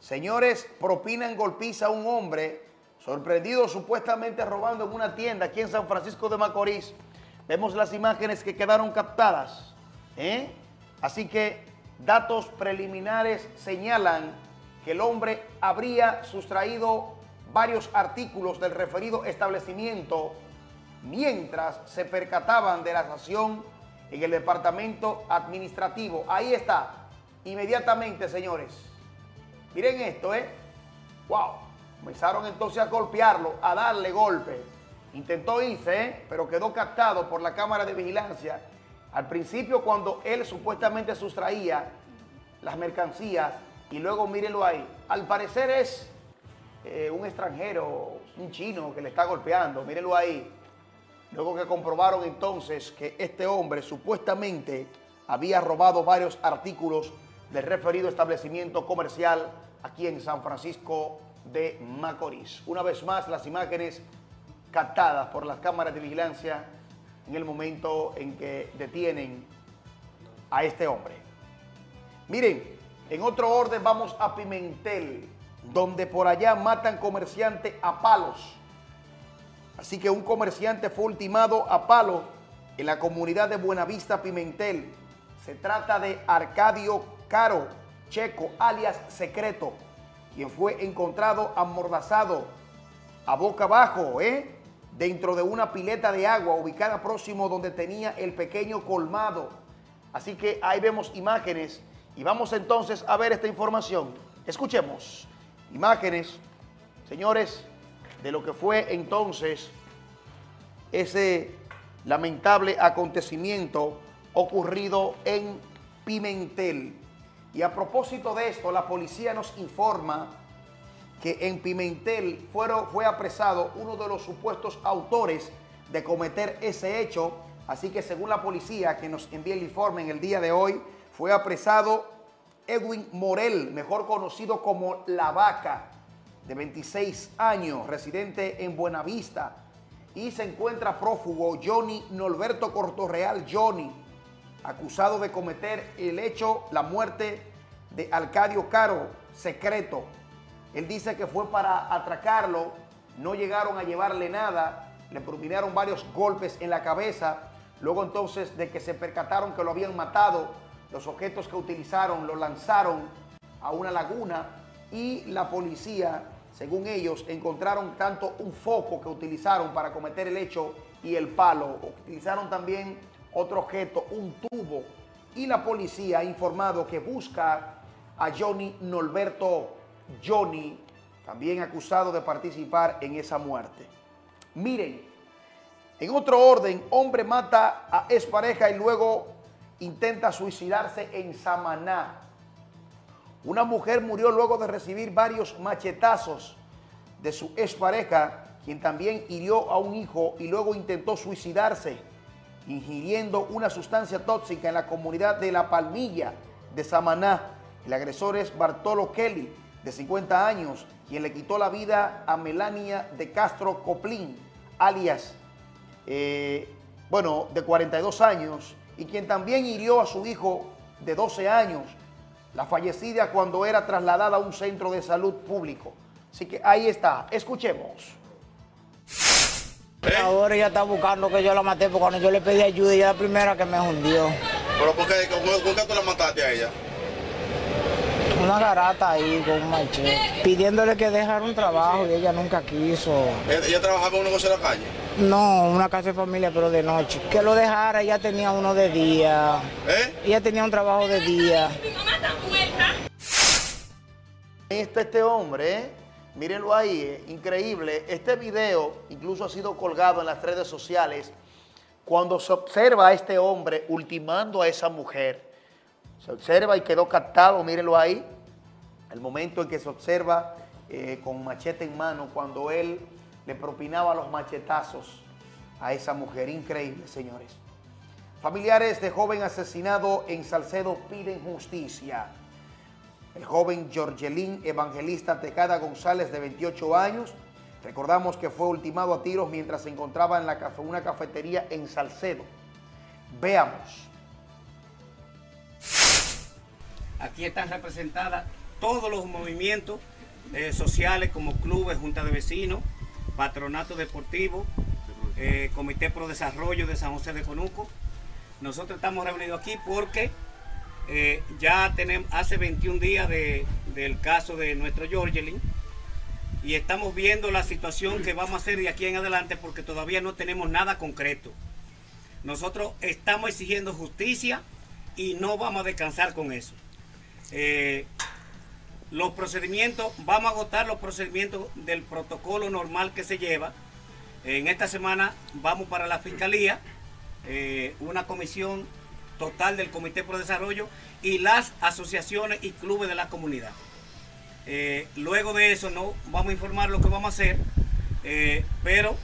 Señores, propinan golpiza a un hombre sorprendido supuestamente robando en una tienda aquí en San Francisco de Macorís. Vemos las imágenes que quedaron captadas. ¿eh? Así que datos preliminares señalan que el hombre habría sustraído varios artículos del referido establecimiento mientras se percataban de la acción en el departamento administrativo. Ahí está, inmediatamente, señores. Miren esto, ¿eh? ¡Wow! Comenzaron entonces a golpearlo, a darle golpe. Intentó irse, ¿eh? pero quedó captado por la cámara de vigilancia. Al principio, cuando él supuestamente sustraía las mercancías, y luego mírenlo ahí. Al parecer es eh, un extranjero, un chino que le está golpeando, mírenlo ahí. Luego que comprobaron entonces que este hombre supuestamente había robado varios artículos del referido establecimiento comercial aquí en San Francisco de Macorís. Una vez más, las imágenes captadas por las cámaras de vigilancia en el momento en que detienen a este hombre. Miren, en otro orden vamos a Pimentel, donde por allá matan comerciante a palos. Así que un comerciante fue ultimado a palo en la comunidad de Buenavista Pimentel. Se trata de Arcadio Caro Checo, alias Secreto, quien fue encontrado amordazado a boca abajo, ¿eh? dentro de una pileta de agua ubicada próximo donde tenía el pequeño colmado. Así que ahí vemos imágenes y vamos entonces a ver esta información. Escuchemos imágenes, señores, de lo que fue entonces ese lamentable acontecimiento ocurrido en Pimentel. Y a propósito de esto, la policía nos informa que en Pimentel fueron, fue apresado uno de los supuestos autores de cometer ese hecho. Así que según la policía que nos envía el informe en el día de hoy, fue apresado Edwin Morel, mejor conocido como La Vaca, de 26 años, residente en Buenavista. Y se encuentra prófugo Johnny Norberto Cortorreal Johnny, acusado de cometer el hecho, la muerte de Alcadio Caro, secreto. Él dice que fue para atracarlo, no llegaron a llevarle nada, le propinaron varios golpes en la cabeza, luego entonces de que se percataron que lo habían matado, los objetos que utilizaron los lanzaron a una laguna y la policía, según ellos, encontraron tanto un foco que utilizaron para cometer el hecho y el palo. Utilizaron también otro objeto, un tubo. Y la policía ha informado que busca a Johnny Norberto Johnny, también acusado de participar en esa muerte. Miren, en otro orden, hombre mata a expareja y luego intenta suicidarse en Samaná. Una mujer murió luego de recibir varios machetazos de su expareja, quien también hirió a un hijo y luego intentó suicidarse, ingiriendo una sustancia tóxica en la comunidad de La Palmilla de Samaná. El agresor es Bartolo Kelly, de 50 años, quien le quitó la vida a Melania de Castro Coplín, alias, eh, bueno, de 42 años, y quien también hirió a su hijo de 12 años. La fallecida cuando era trasladada a un centro de salud público. Así que ahí está, escuchemos. Ahora ella está buscando que yo la maté porque cuando yo le pedí ayuda ella es la primera que me hundió. ¿Pero por qué, con qué tú la mataste a ella? Una garata ahí con un machete, pidiéndole que dejara un trabajo y ella nunca quiso. ¿Ella, ella trabajaba en un negocio en la calle? No, una casa de familia pero de noche. Que lo dejara, ella tenía uno de día. ¿Eh? Ella tenía un trabajo de día. Ahí está este hombre, ¿eh? mírenlo ahí, eh, increíble. Este video incluso ha sido colgado en las redes sociales cuando se observa a este hombre ultimando a esa mujer. Se observa y quedó captado, mírenlo ahí, el momento en que se observa eh, con machete en mano cuando él le propinaba los machetazos a esa mujer. Increíble, señores. Familiares de joven asesinado en Salcedo piden justicia. El joven Georgelín Evangelista Tejada González, de 28 años, recordamos que fue ultimado a tiros mientras se encontraba en una cafetería en Salcedo. Veamos. Aquí están representadas todos los movimientos eh, sociales como clubes, junta de vecinos, patronato deportivo, eh, Comité Pro Desarrollo de San José de Conuco. Nosotros estamos reunidos aquí porque eh, ya tenemos hace 21 días de- del caso de nuestro Georgelin y estamos viendo la situación que vamos a hacer de aquí en adelante porque todavía no tenemos nada concreto. Nosotros estamos exigiendo justicia y no vamos a descansar con eso. Eh, los procedimientos, vamos a agotar los procedimientos del protocolo normal que se lleva. En esta semana vamos para la fiscalía, eh, una comisión total del Comité Pro Desarrollo y las asociaciones y clubes de la comunidad. Eh, luego de eso no vamos a informar lo que vamos a hacer, pero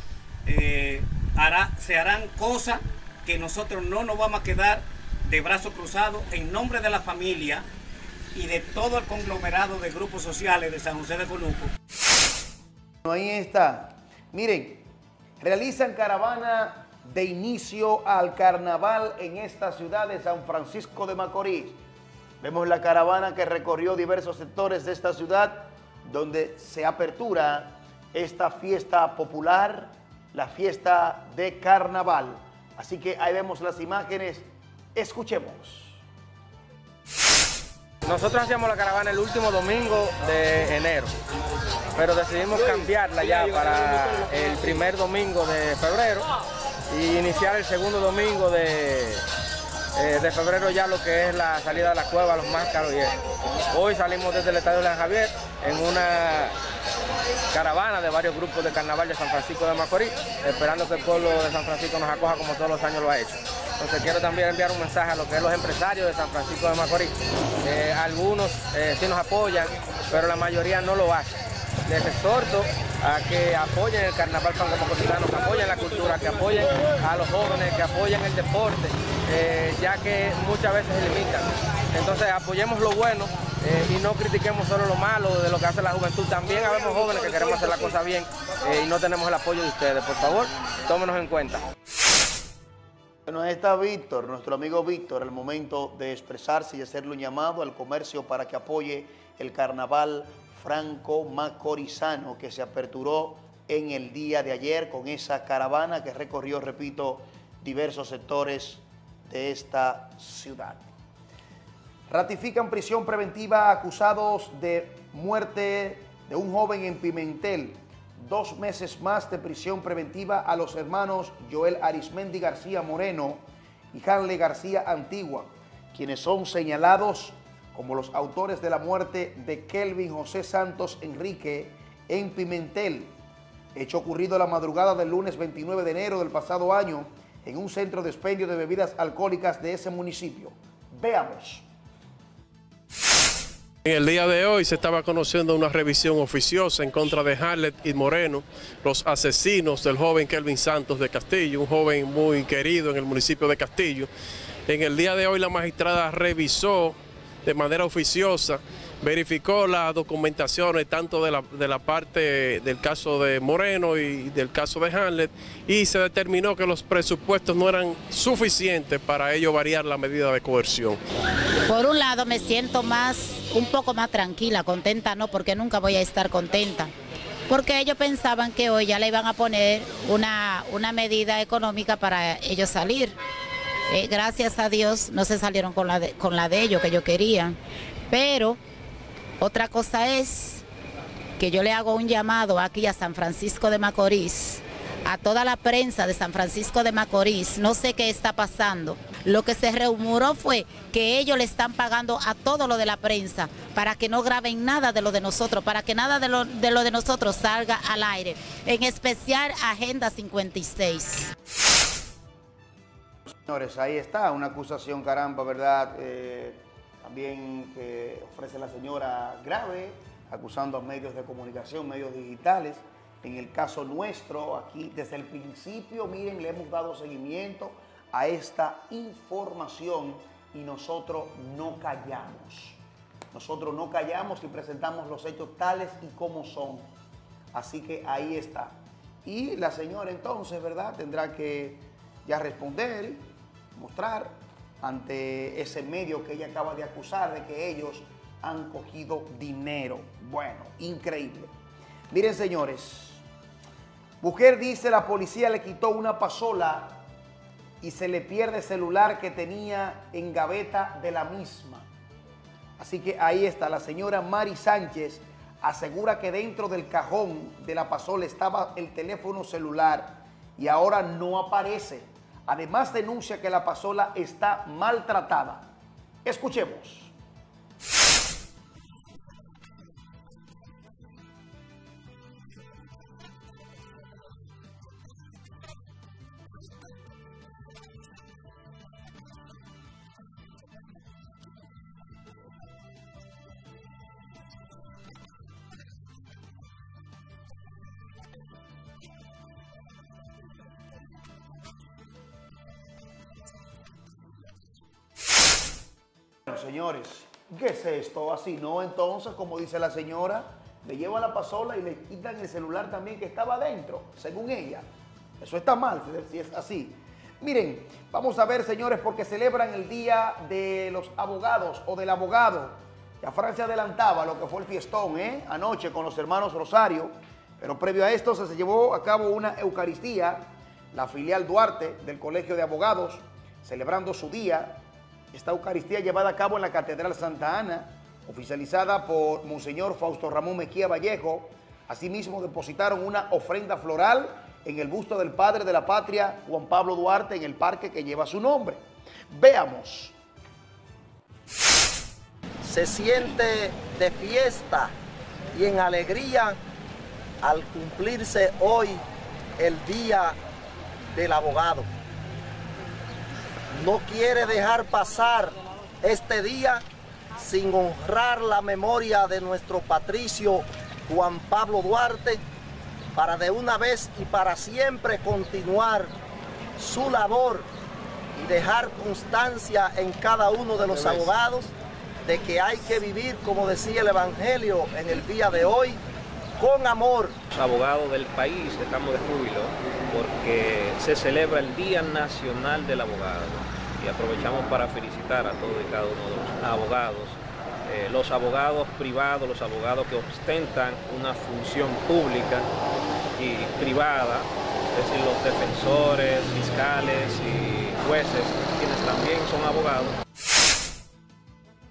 se harán cosas que nosotros no nos vamos a quedar de brazos cruzados en nombre de la familia y de todo el conglomerado de grupos sociales de San José de Conuco. Ahí está. Miren, realizan caravana de inicio al carnaval en esta ciudad de San Francisco de Macorís. Vemos la caravana que recorrió diversos sectores de esta ciudad donde se apertura esta fiesta popular, la fiesta de carnaval. Así que ahí vemos las imágenes. Escuchemos. Nosotros hacíamos la caravana el último domingo de enero, pero decidimos cambiarla ya para el primer domingo de febrero y iniciar el segundo domingo de, eh, de febrero ya lo que es la salida de la cueva, los máscaros y eso. Hoy salimos desde el Estadio León Javier en una caravana de varios grupos de carnaval de San Francisco de Macorís, esperando que el pueblo de San Francisco nos acoja como todos los años lo ha hecho. Entonces quiero también enviar un mensaje a lo que es los empresarios de San Francisco de Macorís. Eh, algunos eh, sí nos apoyan, pero la mayoría no lo hacen. Les exhorto a que apoyen el carnaval franco-macorizano, que apoyen la cultura, que apoyen a los jóvenes, que apoyen el deporte, eh, ya que muchas veces se limitan. Entonces apoyemos lo bueno eh, y no critiquemos solo lo malo de lo que hace la juventud. También habemos jóvenes que queremos hacer la cosa bien eh, y no tenemos el apoyo de ustedes. Por favor, tómenos en cuenta. Bueno, ahí está Víctor, nuestro amigo Víctor, el momento de expresarse y hacerle un llamado al comercio para que apoye el carnaval franco-macorizano que se aperturó en el día de ayer con esa caravana que recorrió, repito, diversos sectores de esta ciudad. Ratifican prisión preventiva acusados de muerte de un joven en Pimentel. Dos meses más de prisión preventiva a los hermanos Joel Arismendi García Moreno y Hanley García Antigua, quienes son señalados como los autores de la muerte de Kelvin José Santos Enrique en Pimentel, hecho ocurrido la madrugada del lunes 29 de enero del pasado año en un centro de expendio de bebidas alcohólicas de ese municipio. Veamos. En el día de hoy se estaba conociendo una revisión oficiosa en contra de Harlet y Moreno, los asesinos del joven Kelvin Santos de Castillo, un joven muy querido en el municipio de Castillo. En el día de hoy la magistrada revisó de manera oficiosa verificó las documentaciones tanto de la, de la parte del caso de Moreno y del caso de Hamlet y se determinó que los presupuestos no eran suficientes para ello variar la medida de coerción. Por un lado me siento más, un poco más tranquila, contenta no, porque nunca voy a estar contenta. Porque ellos pensaban que hoy ya le iban a poner una, una medida económica para ellos salir. Eh, gracias a Dios no se salieron con la, de, con la de ellos que yo quería. Pero otra cosa es que yo le hago un llamado aquí a San Francisco de Macorís, a toda la prensa de San Francisco de Macorís, no sé qué está pasando. Lo que se rumoró fue que ellos le están pagando a todo lo de la prensa para que no graben nada de lo de nosotros, para que nada de lo de, nosotros salga al aire, en especial Agenda 56. Señores, ahí está, una acusación, caramba, ¿verdad? Eh, también que ofrece la señora grave, acusando a medios de comunicación, medios digitales. En el caso nuestro, aquí desde el principio, miren, le hemos dado seguimiento a esta información y nosotros no callamos. Nosotros no callamos y presentamos los hechos tales y como son. Así que ahí está. Y la señora entonces, ¿verdad? Tendrá que ya responder, mostrar ante ese medio que ella acaba de acusar de que ellos han cogido dinero. Bueno, increíble. Miren, señores, mujer dice la policía le quitó una pasola y se le pierde el celular que tenía en gaveta de la misma. Así que ahí está, la señora Mari Sánchez asegura que dentro del cajón de la pasola estaba el teléfono celular y ahora no aparece. Además denuncia que la pasola está maltratada. Escuchemos. Señores, ¿qué es esto? Así, ¿no? Entonces, como dice la señora, le lleva la pasola y le quitan el celular también que estaba adentro, según ella. Eso está mal, si es así. Miren, vamos a ver, señores, porque celebran el Día de los Abogados o del Abogado. Ya Francia adelantaba lo que fue el fiestón, ¿eh? Anoche con los hermanos Rosario. Pero previo a esto se llevó a cabo una Eucaristía, la filial Duarte del Colegio de Abogados, celebrando su día. Esta Eucaristía llevada a cabo en la Catedral Santa Ana, oficializada por Monseñor Fausto Ramón Mejía Vallejo. Asimismo depositaron una ofrenda floral en el busto del padre de la patria, Juan Pablo Duarte, en el parque que lleva su nombre. Veamos. Se siente de fiesta y en alegría al cumplirse hoy el Día del Abogado. No quiere dejar pasar este día sin honrar la memoria de nuestro patricio Juan Pablo Duarte para de una vez y para siempre continuar su labor y dejar constancia en cada uno de los abogados de que hay que vivir, como decía el Evangelio en el día de hoy, con amor. Los abogados del país estamos de júbilo porque se celebra el Día Nacional del Abogado y aprovechamos para felicitar a todos y cada uno de los abogados, eh, los abogados privados, los abogados que ostentan una función pública y privada, es decir, los defensores, fiscales y jueces, quienes también son abogados.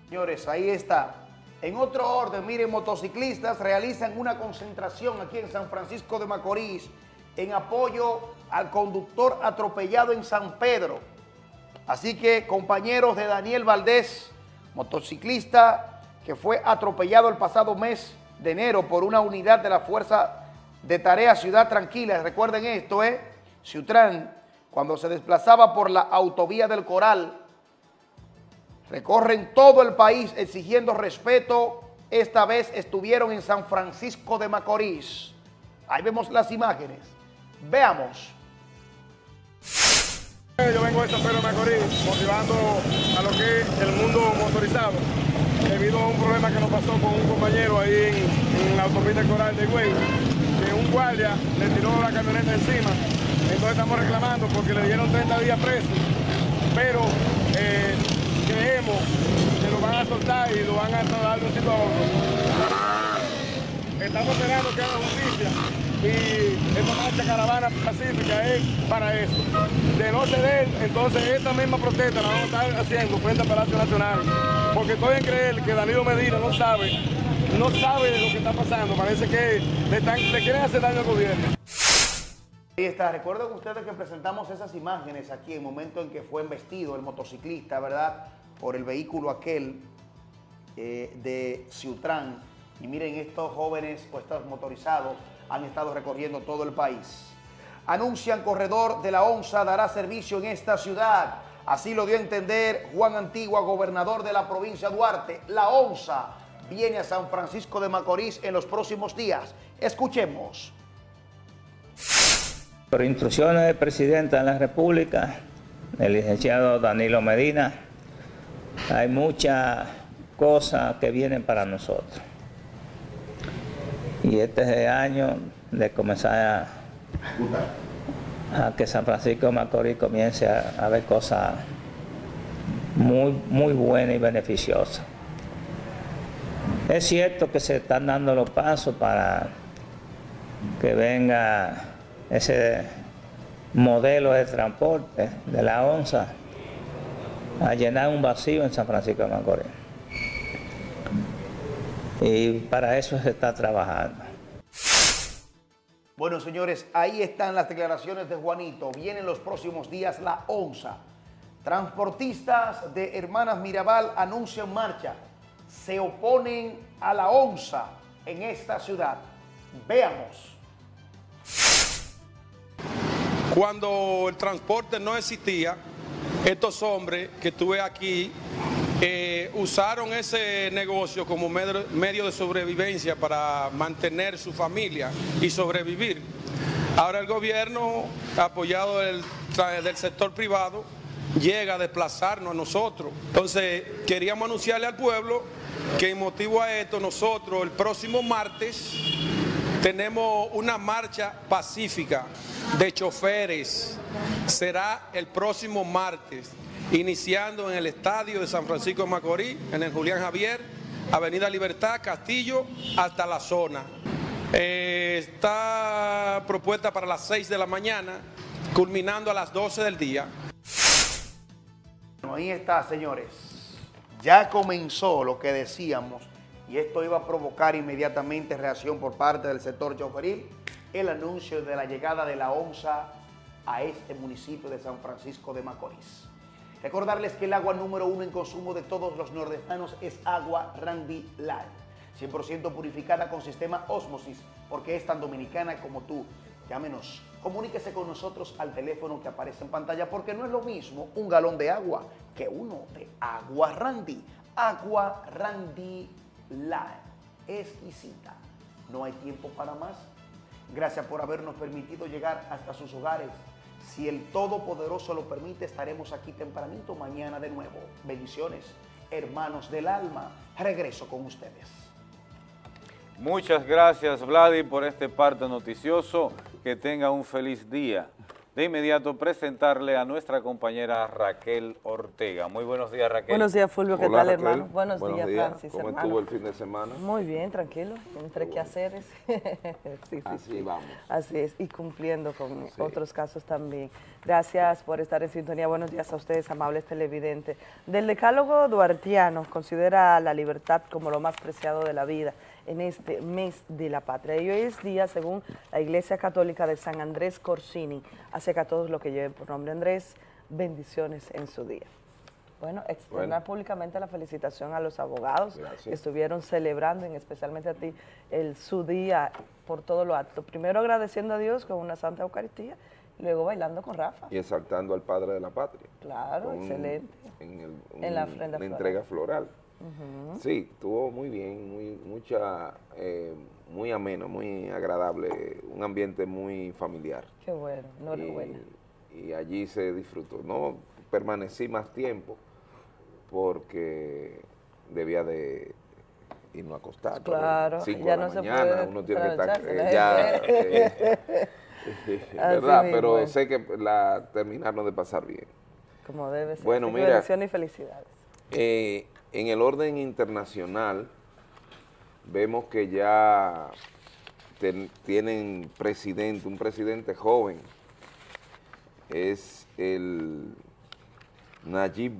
Señores, ahí está. En otro orden, miren, motociclistas realizan una concentración aquí en San Francisco de Macorís en apoyo al conductor atropellado en San Pedro. Así que, compañeros de Daniel Valdés, motociclista que fue atropellado el pasado mes de enero por una unidad de la Fuerza de Tarea Ciudad Tranquila. Recuerden esto, ¿eh? Ciutrán, cuando se desplazaba por la autovía del Coral, recorren todo el país exigiendo respeto. Esta vez estuvieron en San Francisco de Macorís. Ahí vemos las imágenes. Veamos. Yo vengo de San Pedro de Macorís motivando a lo que es el mundo motorizado. debido a un problema que nos pasó con un compañero ahí en, en la autopista Coral de Güey, que un guardia le tiró la camioneta encima. Entonces estamos reclamando porque le dieron 30 días preso, pero eh, creemos que lo van a soltar y lo van a trasladar de un sitio a otro. Estamos esperando que haga justicia y esta marcha caravana pacífica es para eso. De no ceder, entonces esta misma protesta la vamos a estar haciendo frente al Palacio Nacional, porque estoy en creer que Danilo Medina no sabe, no sabe lo que está pasando, parece que le, están, le quieren hacer daño al gobierno. Ahí está, recuerden ustedes que presentamos esas imágenes aquí el momento en que fue embestido el motociclista, ¿verdad? Por el vehículo aquel eh, de Ciutrán. Y miren, estos jóvenes o estos motorizados han estado recorriendo todo el país. Anuncian corredor de la ONSA dará servicio en esta ciudad. Así lo dio a entender Juan Antigua, gobernador de la provincia de Duarte. La ONSA viene a San Francisco de Macorís en los próximos días. Escuchemos. Por instrucciones del presidente de la República, el licenciado Danilo Medina, hay muchas cosas que vienen para nosotros. Y este año de comenzar a, a que San Francisco de Macorís comience a, a ver cosas muy, muy buenas y beneficiosas. Es cierto que se están dando los pasos para que venga ese modelo de transporte de la ONSA a llenar un vacío en San Francisco de Macorís. Y para eso se está trabajando. Bueno, señores, ahí están las declaraciones de Juanito. Vienen los próximos días la ONSA. Transportistas de Hermanas Mirabal anuncian marcha. Se oponen a la ONSA en esta ciudad. Veamos. Cuando el transporte no existía, estos hombres que tuve aquí eh, usaron ese negocio como medio, de sobrevivencia para mantener su familia y sobrevivir. Ahora el gobierno, apoyado del, del sector privado, llega a desplazarnos a nosotros. Entonces, queríamos anunciarle al pueblo que en motivo a esto, nosotros el próximo martes tenemos una marcha pacífica de choferes. Será el próximo martes, iniciando en el estadio de San Francisco de Macorís, en el Julián Javier, Avenida Libertad, Castillo, hasta la zona. Eh, está propuesta para las 6 de la mañana, culminando a las 12 del día. Bueno, ahí está, señores. Ya comenzó lo que decíamos y esto iba a provocar inmediatamente reacción por parte del sector choferil, el anuncio de la llegada de la ONSA a este municipio de San Francisco de Macorís. Recordarles que el agua número uno en consumo de todos los nordestanos es agua Randy Light, 100% purificada con sistema Osmosis, porque es tan dominicana como tú. Llámenos, comuníquese con nosotros al teléfono que aparece en pantalla, porque no es lo mismo un galón de agua que uno de agua Randy. Agua Randy Light, exquisita. No hay tiempo para más. Gracias por habernos permitido llegar hasta sus hogares. Si el Todopoderoso lo permite, estaremos aquí tempranito mañana de nuevo. Bendiciones, hermanos del alma. Regreso con ustedes. Muchas gracias, Vladi, por este parte noticioso. Que tenga un feliz día. De inmediato presentarle a nuestra compañera Raquel Ortega. Muy buenos días, Raquel. Buenos días, Fulvio. ¿Qué Hola, tal, Raquel. hermano? Buenos, Buenos días, Francis, ¿Cómo hermano. estuvo el fin de semana? Muy bien, tranquilo, entre quehaceres. sí, sí, Así sí. vamos. Así es, y cumpliendo con Sí. otros casos también. Gracias por estar en sintonía. Buenos días a ustedes, amables televidentes. Del decálogo duartiano considera la libertad como lo más preciado de la vida en este mes de la patria. Y hoy es día, según la Iglesia Católica de San Andrés Corsini, así que a todos los que lleven por nombre Andrés, bendiciones en su día. Bueno, externar Bueno. públicamente la felicitación a los abogados Gracias. que estuvieron celebrando, y especialmente a ti, el, su día por todo lo alto. Primero agradeciendo a Dios con una Santa Eucaristía, luego bailando con Rafa. Y exaltando al Padre de la Patria. Claro, Con- excelente. En, el- En la una floral. entrega floral. Sí, estuvo muy bien, muy, mucha, eh, muy ameno, muy agradable, un ambiente muy familiar. Qué bueno, enhorabuena. Y, y allí se disfrutó. No permanecí más tiempo porque debía de irnos a acostar. Claro, cinco ya de la no se mañana, puede uno tiene que estar eh, ya, eh, ¿verdad? mismo Pero sé que la terminaron de pasar bien. Como debe ser. Bueno, mira. bendiciones y felicidades. Eh, en el orden internacional, vemos que ya ten- tienen presidente, un presidente joven, es el Nayib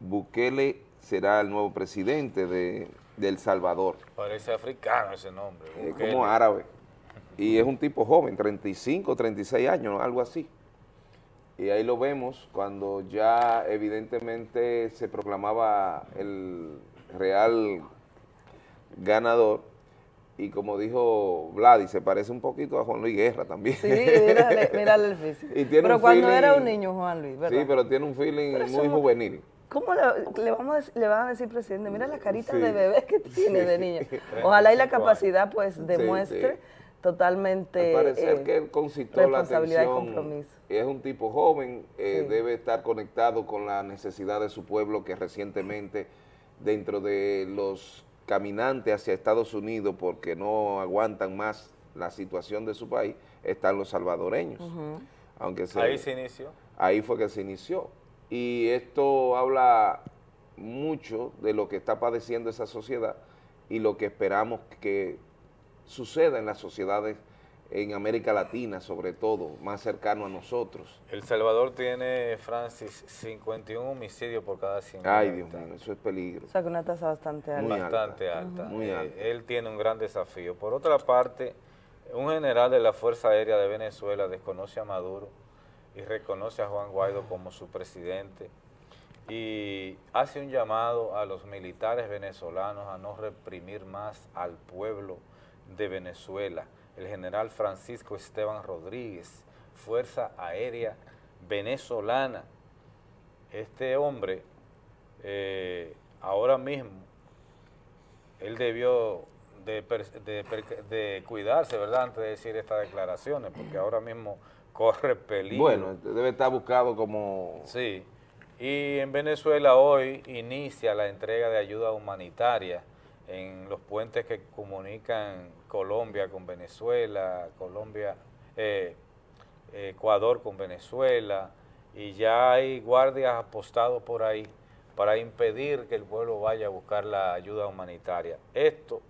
Bukele, será el nuevo presidente de, de El Salvador, Parece africano ese nombre. eh, como árabe, y es un tipo joven, 35, 36 años, algo así. Y ahí lo vemos cuando ya evidentemente se proclamaba el real ganador y como dijo Vladi, se parece un poquito a Juan Luis Guerra también. Sí, mírale, mírale el físico. Y tiene Pero un cuando feeling- era un niño, Juan Luis, ¿verdad? Sí, pero tiene un feeling muy juvenil. ¿Cómo le, le vamos a, dec- le van a decir, presidente? Mira la carita Sí. de bebé que tiene Sí. de niño. Ojalá y la 35 años. capacidad pues demuestre sí. Totalmente Al parecer eh, que él concitó la responsabilidad y atención. compromiso. Es un tipo joven, eh, Sí. debe estar conectado con la necesidad de su pueblo que recientemente dentro de los caminantes hacia Estados Unidos porque no aguantan más la situación de su país, están los salvadoreños. Aunque se- Ahí se inició. Ahí fue que se inició. Y esto habla mucho de lo que está padeciendo esa sociedad y lo que esperamos que suceda en las sociedades en América Latina, sobre todo, más cercano a nosotros. El Salvador tiene, Francis, 51 homicidios por cada 100 Ay, Dios mío, eso es peligro. O sea, que una tasa bastante alta. bastante alta. Muy Eh, alta. Él tiene un gran desafío. Por otra parte, un general de la Fuerza Aérea de Venezuela desconoce a Maduro y reconoce a Juan Guaidó como su presidente y hace un llamado a los militares venezolanos a no reprimir más al pueblo de Venezuela. El general Francisco Esteban Rodríguez, Fuerza Aérea Venezolana. Este hombre, eh, ahora mismo, él debió de, de cuidarse, ¿verdad?, antes de decir estas declaraciones, porque ahora mismo corre peligro. Bueno, debe estar buscado como... Sí, y en Venezuela hoy inicia la entrega de ayuda humanitaria en los puentes que comunican Colombia con Venezuela, Colombia, eh, Ecuador con Venezuela, y ya hay guardias apostados por ahí para impedir que el pueblo vaya a buscar la ayuda humanitaria. Esto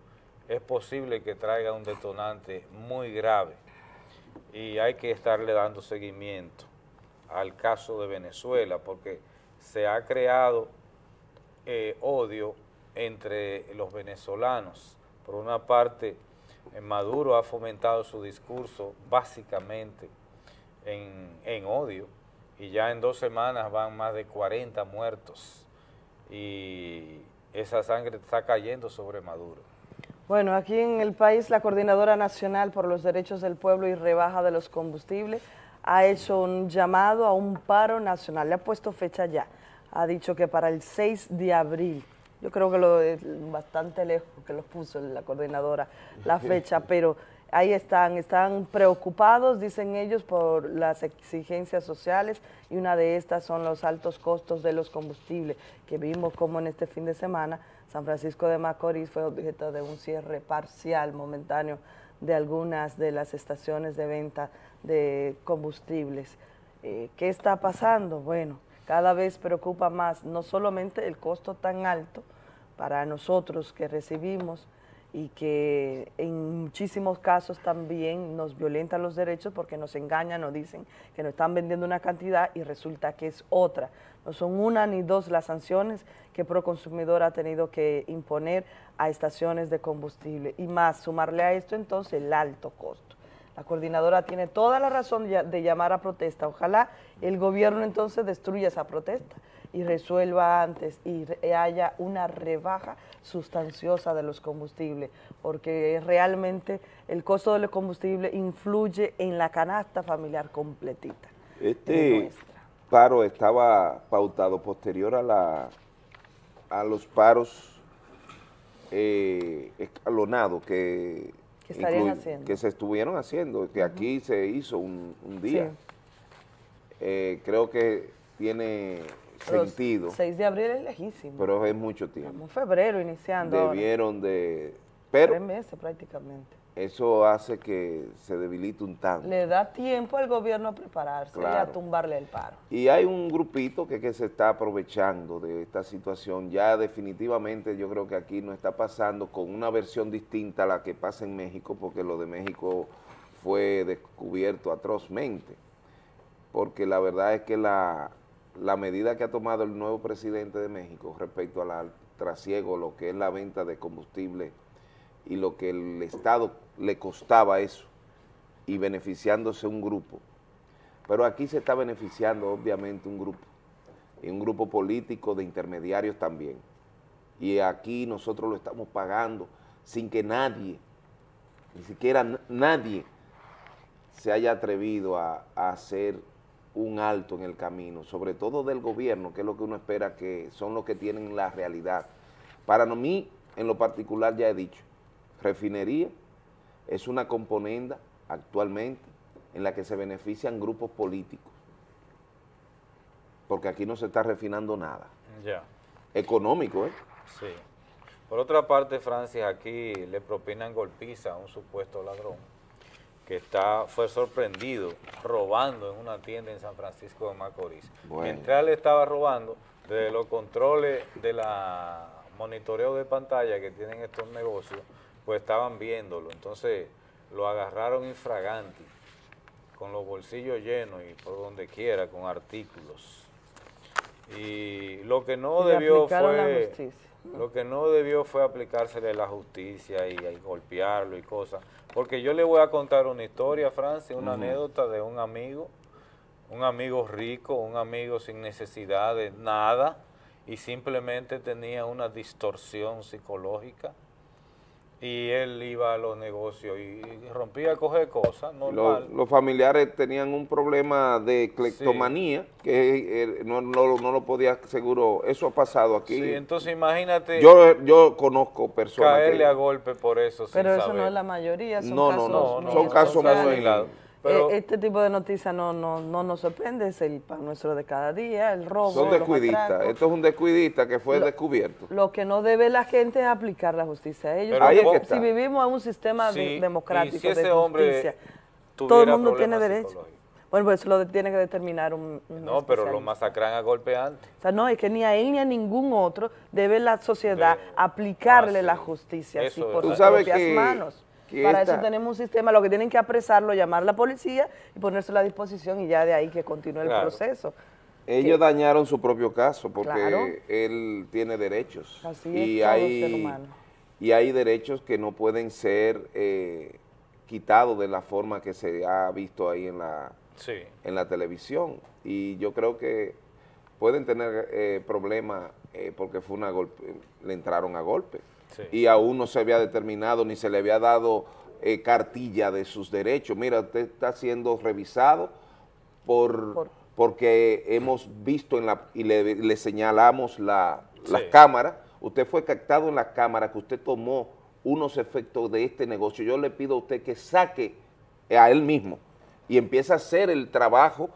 es posible que traiga un detonante muy grave y hay que estarle dando seguimiento al caso de Venezuela porque se ha creado eh, odio entre los venezolanos. Por una parte, eh, Maduro ha fomentado su discurso básicamente en, en odio y ya en dos semanas van más de 40 muertos y esa sangre está cayendo sobre Maduro. Bueno, aquí en el país la Coordinadora Nacional por los Derechos del Pueblo y Rebaja de los Combustibles ha hecho un llamado a un paro nacional, le ha puesto fecha ya, ha dicho que para el 6 de abril, yo creo que lo es bastante lejos que lo puso la coordinadora la fecha, pero ahí están, están preocupados, dicen ellos, por las exigencias sociales y una de estas son los altos costos de los combustibles, que vimos como en este fin de semana San Francisco de Macorís fue objeto de un cierre parcial, momentáneo, de algunas de las estaciones de venta de combustibles. Eh, ¿Qué está pasando? Bueno, cada vez preocupa más no solamente el costo tan alto para nosotros que recibimos y que en muchísimos casos también nos violentan los derechos porque nos engañan, nos dicen que nos están vendiendo una cantidad y resulta que es otra. No son una ni dos las sanciones que Proconsumidor ha tenido que imponer a estaciones de combustible y más sumarle a esto entonces el alto costo. La coordinadora tiene toda la razón de llamar a protesta. Ojalá el gobierno entonces destruya esa protesta y resuelva antes y re- haya una rebaja sustanciosa de los combustibles, porque realmente el costo de los combustibles influye en la canasta familiar completita. Este paro estaba pautado posterior a la a los paros eh, escalonados que, Que estarían haciendo. que se estuvieron haciendo, que aquí se hizo un, un día. Sí. Eh, creo que tiene Pero sentido, 6 de abril es lejísimo. pero es mucho tiempo. Estamos en febrero iniciando. ahora. Debieron de... Tres Pero meses prácticamente. Eso hace que se debilite un tanto. Le da tiempo al gobierno a prepararse y a tumbarle el paro. Y hay un grupito que, que se está aprovechando de esta situación. Ya definitivamente yo creo que aquí no está pasando con una versión distinta a la que pasa en México, porque lo de México fue descubierto atrozmente. Porque la verdad es que la, la medida que ha tomado el nuevo presidente de México respecto al trasiego, lo que es la venta de combustible y lo que el Estado le costaba eso, y beneficiándose un grupo, pero aquí se está beneficiando obviamente un grupo, y un grupo político de intermediarios también. Y aquí nosotros lo estamos pagando sin que nadie, ni siquiera nadie, se haya atrevido a, a hacer un alto en el camino, sobre todo del gobierno, que es lo que uno espera que son los que tienen la realidad. Para mí, en lo particular, ya he dicho, refinería es una componenda actualmente en la que se benefician grupos políticos, porque aquí no se está refinando nada. Ya. Económico, ¿eh? Sí. Por otra parte, Francis, aquí le propinan golpiza a un supuesto ladrón que está, fue sorprendido robando en una tienda en San Francisco de Macorís. Bueno. Mientras él estaba robando, desde los controles de la monitoreo de pantalla que tienen estos negocios, pues estaban viéndolo. Entonces lo agarraron infraganti, con los bolsillos llenos y por donde quiera, con artículos. Y lo que no debió fue... Lo que no debió fue aplicársele la justicia y, y golpearlo y cosas. Porque yo le voy a contar una historia, Francia, una anécdota de un amigo, un amigo rico, un amigo sin necesidad de nada y simplemente tenía una distorsión psicológica y él iba a los negocios y rompía a coger cosas, Los, normal. los familiares tenían un problema de cleptomanía, que eh, no, no, no lo podía seguro, eso ha pasado aquí. Sí, entonces imagínate yo, yo conozco personas caerle que... a golpe por eso sin Pero eso saber. no es la mayoría, son No, no, casos no, muy son casos muy aislados. Eh, Pero- este tipo de noticias no, no, no nos sorprende, es el pan nuestro de cada día, el robo, Son descuidistas. Esto es un descuidista que fue Lo- descubierto. Lo que no debe la gente es aplicar la justicia a ellos. Pero ahí es porque que está. si vivimos en un sistema de- democrático y si ese de hombre justicia, todo el mundo tiene derecho. Bueno, pues eso lo de- tiene que determinar un, un No, pero lo masacran a golpe antes. O sea, no, es que ni a él ni a ningún otro debe la sociedad aplicarle ah, sí. la justicia así Eso es por Tú sus sabes propias que- manos. Que Para esta- eso tenemos un sistema, lo que tienen que apresarlo, llamar a la policía y ponerse a la disposición y ya de ahí que continúe el proceso. Ellos dañaron su propio caso porque Claro. él tiene derechos. Así y es todo hay, ser humano. Y hay derechos que no pueden ser eh, quitados de la forma que se ha visto ahí en la, Sí. en la televisión. Y yo creo que pueden tener eh, problemas eh, porque fue una golpe, le entraron a golpe. Sí. Y aún no se había determinado ni se le había dado eh, cartilla de sus derechos. Mira, usted está siendo revisado por, porque hemos visto en la, y le, le señalamos la, las cámaras, usted fue captado en las cámaras que usted tomó unos efectos de este negocio. Yo le pido a usted que saque a él mismo y empiece a hacer el trabajo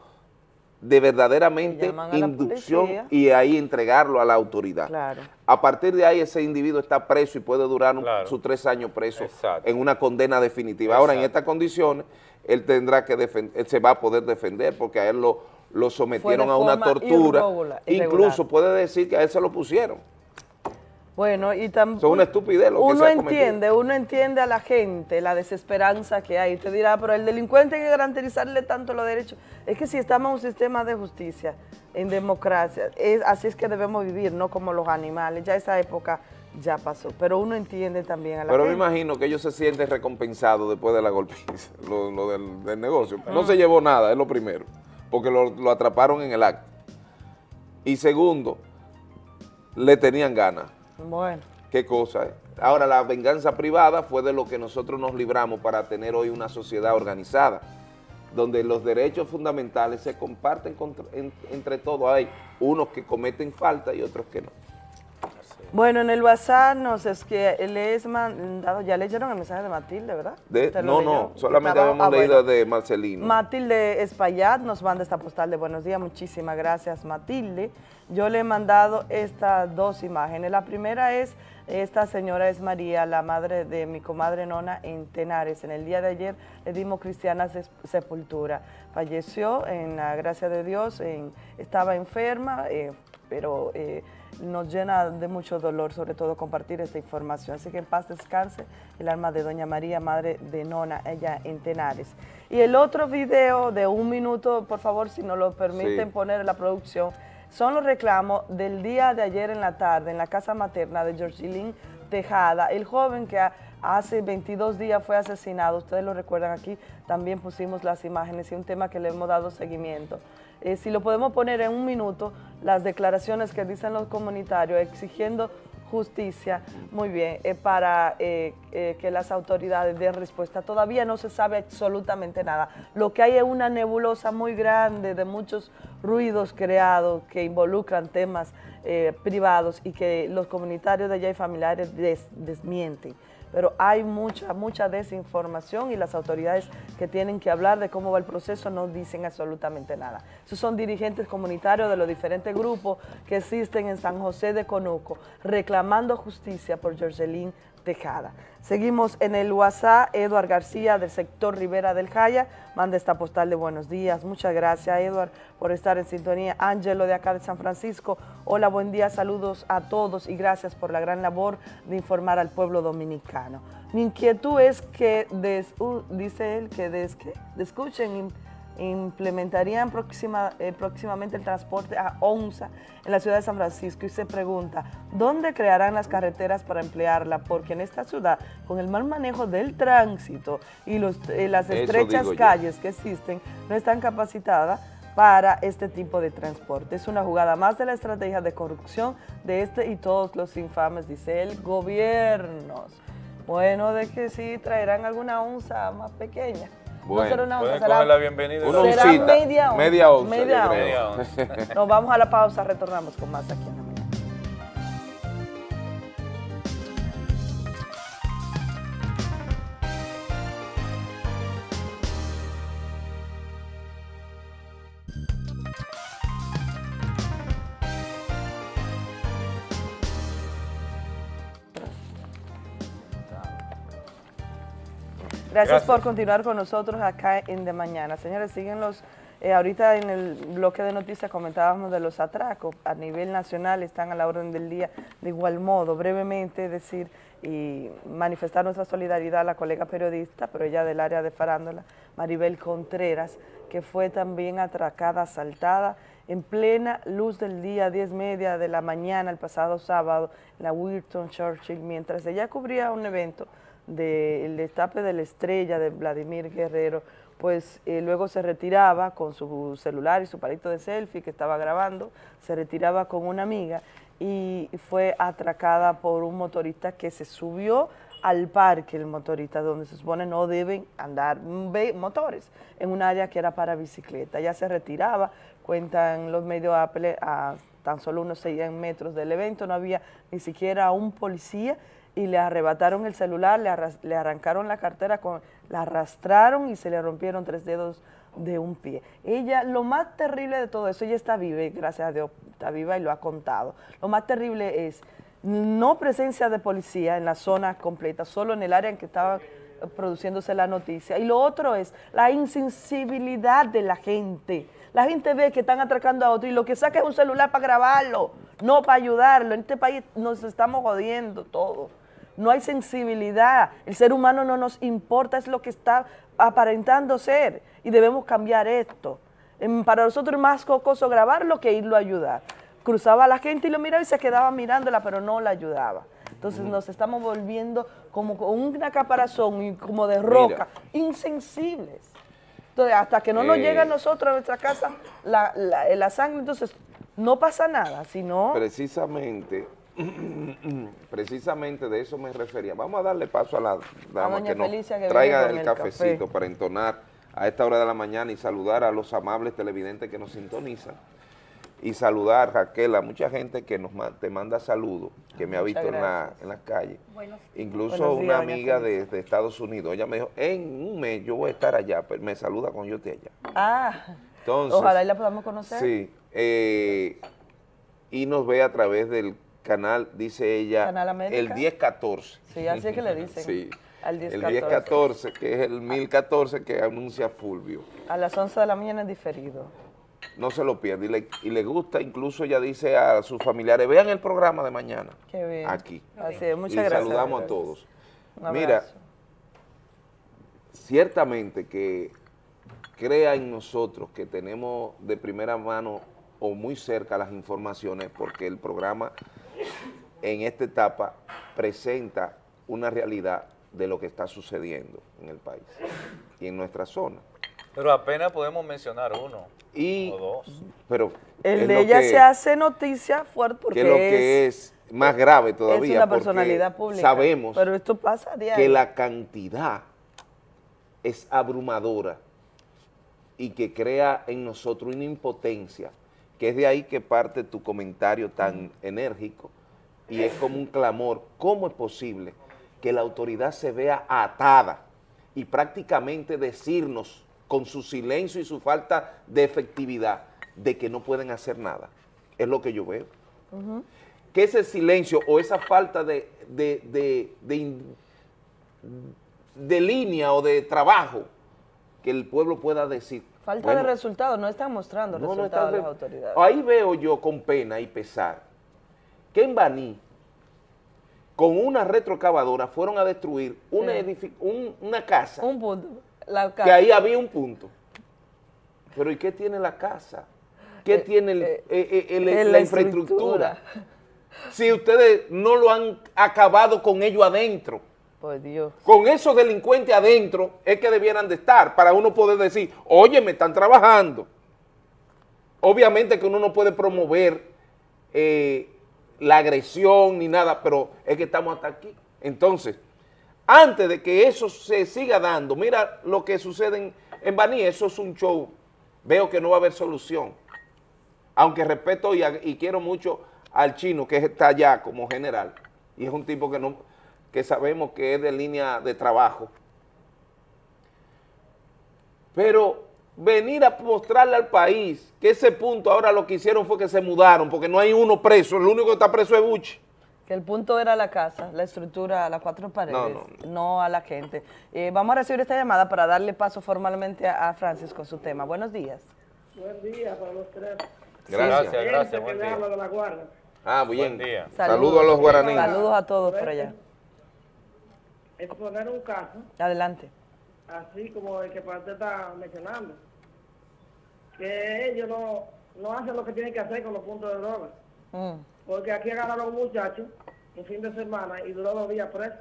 de verdaderamente inducción y ahí entregarlo a la autoridad. Claro. A partir de ahí ese individuo está preso y puede durar Claro. sus tres años preso Exacto. en una condena definitiva. Ahora, en estas condiciones, él tendrá que defender, él se va a poder defender porque a él lo, lo sometieron a una tortura. irregular- irregular. Incluso puede decir que a él se lo pusieron. Bueno, y también... Es una estupidez lo que Uno se ha cometido. entiende, uno entiende a la gente la desesperanza que hay. Usted dirá, pero el delincuente hay que garantizarle tanto los derechos. Es que si estamos en un sistema de justicia, en democracia, es, así es que debemos vivir, no como los animales. Ya esa época ya pasó. Pero uno entiende también a la Pero me imagino que ellos se sienten recompensados después de la golpiza, lo, lo del, del negocio. No Ah. se llevó nada, es lo primero, porque lo, lo atraparon en el acto. Y segundo, le tenían ganas. Bueno. Qué cosa, ¿eh? Ahora, la venganza privada fue de lo que nosotros nos libramos para tener hoy una sociedad organizada, donde los derechos fundamentales se comparten contra- en- entre todos. Hay unos que cometen falta y otros que no. Bueno, en el WhatsApp nos es que les mandado, ya leyeron el mensaje de Matilde, ¿verdad? De- ¿Usted lo no, leyó? no, solamente habíamos ah, leído bueno. de Marcelino. Matilde Espaillat nos manda esta postal de buenos días, muchísimas gracias Matilde. Yo le he mandado estas dos imágenes. La primera es, esta señora es María, la madre de mi comadre Nona en Tenares. En el día de ayer le dimos cristiana sepultura. Falleció en la gracia de Dios, en- estaba enferma, eh, pero eh, nos llena de mucho dolor, sobre todo compartir esta información. Así que en paz descanse el alma de Doña María, madre de Nona, ella en Tenares. Y el otro video de un minuto, por favor, si nos lo permiten Sí. poner en la producción, son los reclamos del día de ayer en la tarde en la casa materna de Georgilín Tejada, el joven que ha- hace 22 días fue asesinado, ustedes lo recuerdan aquí, también pusimos las imágenes y un tema que le hemos dado seguimiento. Eh, si lo podemos poner en un minuto, las declaraciones que dicen los comunitarios exigiendo justicia, muy bien, eh, para eh, eh, que las autoridades den respuesta. Todavía no se sabe absolutamente nada. Lo que hay es una nebulosa muy grande de muchos ruidos creados que involucran temas eh, privados y que los comunitarios de allá y familiares des- desmienten pero hay mucha, mucha desinformación y las autoridades que tienen que hablar de cómo va el proceso no dicen absolutamente nada. Esos son dirigentes comunitarios de los diferentes grupos que existen en San José de Conuco reclamando justicia por Jorgelín Tejada. Seguimos en el WhatsApp, Eduard García del sector Rivera del Jaya, manda esta postal de buenos días. Muchas gracias, Eduard, por estar en sintonía. Ángelo de acá de San Francisco, hola, buen día, saludos a todos y gracias por la gran labor de informar al pueblo dominicano. Mi inquietud es que, des- uh, dice él, que des, que escuchen, implementarían próxima, eh, próximamente el transporte a ONSA en la ciudad de San Francisco y se pregunta, ¿dónde crearán las carreteras para emplearla? Porque en esta ciudad, con el mal manejo del tránsito y los, eh, las estrechas yo. calles que existen, no están capacitadas para este tipo de transporte. Es una jugada más de la estrategia de corrupción de este y todos los infames, dice el gobierno. Bueno, de que sí traerán alguna onza más pequeña. Bueno, no será una onza, será, la bienvenida. Una será media onza. media onza, media onza. onza. Nos vamos a la pausa, retornamos con más aquí en Gracias, Gracias. por continuar con nosotros acá en De Mañana. Señores, siguen los, eh, ahorita en el bloque de noticias comentábamos de los atracos a nivel nacional, están a la orden del día de igual modo. Brevemente decir y manifestar nuestra solidaridad a la colega periodista, pero ella del área de farándula, Maribel Contreras, que fue también atracada, asaltada en plena luz del día, 10 media de la mañana, el pasado sábado, en la Wilton Churchill, mientras ella cubría un evento del destape de la estrella de Vladimir Guerrero, pues eh, luego se retiraba con su celular y su palito de selfie que estaba grabando, se retiraba con una amiga y fue atracada por un motorista que se subió al parque, el motorista, donde se supone no deben andar ve- motores, en un área que era para bicicleta. Ya se retiraba, cuentan los medios Apple, a tan solo unos 100 metros del evento, no había ni siquiera un policía y le arrebataron el celular, le, le arrancaron la cartera, con, la arrastraron y se le rompieron tres dedos de un pie. Ella, lo más terrible de todo eso, ella está viva, gracias a Dios está viva y lo ha contado. Lo más terrible es no presencia de policía en la zona completa, solo en el área en que estaba produciéndose la noticia. Y lo otro es la insensibilidad de la gente. La gente ve que están atracando a otro y lo que saca es un celular para grabarlo, no para ayudarlo. En este país nos estamos jodiendo todo. No hay sensibilidad. El ser humano no nos importa, es lo que está aparentando ser. Y debemos cambiar esto. Para nosotros es más cocoso grabarlo que irlo a ayudar. Cruzaba a la gente y lo miraba y se quedaba mirándola, pero no la ayudaba. Entonces nos estamos volviendo como con una caparazón y como de roca, insensibles. Entonces, hasta que no nos Eh. llega a nosotros, a nuestra casa, la, la- la sangre, entonces no pasa nada, sino... Precisamente, precisamente de eso me refería. Vamos a darle paso a la dama que nos Felicia que traiga el, el cafecito café. para entonar a esta hora de la mañana y saludar a los amables televidentes que nos sintonizan. y saludar, Raquel, a mucha gente que nos te manda saludos, que me ha visto en, la, en las calles. Incluso Buenos días, una amiga de Estados Unidos, ella me dijo, en un mes yo voy a estar allá, pero me saluda cuando yo esté allá. Ah, Entonces, ojalá y la podamos conocer. Sí, eh, y nos ve a través del canal, dice ella, Canal el 1014. Sí, así es que le dicen. Sí, Al el 1014. 1014, que es el 1014 que anuncia Fulvio. A las 11 de la mañana es diferido. No se lo pierde y le, y le gusta, incluso ella dice a sus familiares, vean el programa de mañana, Qué bien. aquí. Así es, muchas y gracias. saludamos a todos. Mira, ciertamente que crea en nosotros que tenemos de primera mano o muy cerca las informaciones porque el programa en esta etapa presenta una realidad de lo que está sucediendo en el país y en nuestra zona. Pero apenas podemos mencionar uno Y, o dos. pero El es de lo ella que- se hace noticia fuerte porque que lo que es más grave todavía. es una personalidad pública. Sabemos Pero esto pasa a diario. que la cantidad es abrumadora y que crea en nosotros una impotencia, que es de ahí que parte tu comentario tan enérgico y es como un clamor, ¿cómo es posible que la autoridad se vea atada y prácticamente decirnos con su silencio y su falta de efectividad de que no pueden hacer nada? Es lo que yo veo Ujú. que ese silencio o esa falta de, de, de, de línea o de trabajo que el pueblo pueda decir. Falta bueno, de resultados, no están mostrando no, no resultados está de las autoridades. Ahí veo yo con pena y pesar que en Baní, con una retrocavadora, fueron a destruir una, Sí. edifi- un- una casa, Un punto. La que ahí había un punto. Pero ¿y qué tiene la casa? ¿Qué tiene el- eh, eh, el- eh, la, infraestructura? Si ustedes no lo han acabado con ello adentro, Por Dios. con esos delincuentes adentro, es que debieran de estar para uno poder decir, oye, me están trabajando. Obviamente que uno no puede promover eh, la agresión ni nada, pero es que estamos hasta aquí. Entonces, antes de que eso se siga dando, mira lo que sucede en, en Baní, eso es un show. Veo que no va a haber solución. Aunque respeto y, quiero mucho al chino que está allá como general, y es un tipo que no que sabemos que es de línea de trabajo. Pero venir a mostrarle al país que ese punto ahora lo que hicieron fue que se mudaron, porque no hay uno preso, el único que está preso es Buchi. Que el punto era la casa, la estructura, las cuatro paredes, No, no, a la gente. Eh, vamos a recibir esta llamada para darle paso formalmente a, a Francis con su tema. Buenos días. Buen día para los tres. Gracias. Gente Gracias, que buen día. habla de la guarda. Ah, bien. Buen día. Saludos a los guaraníes. Saludos a todos por allá. Exponer un caso, Adelante. Así como el que usted está mencionando, que ellos no, no hacen lo que tienen que hacer con los puntos de droga. Mm. Porque aquí agarraron a un muchacho un fin de semana y duró dos días preso.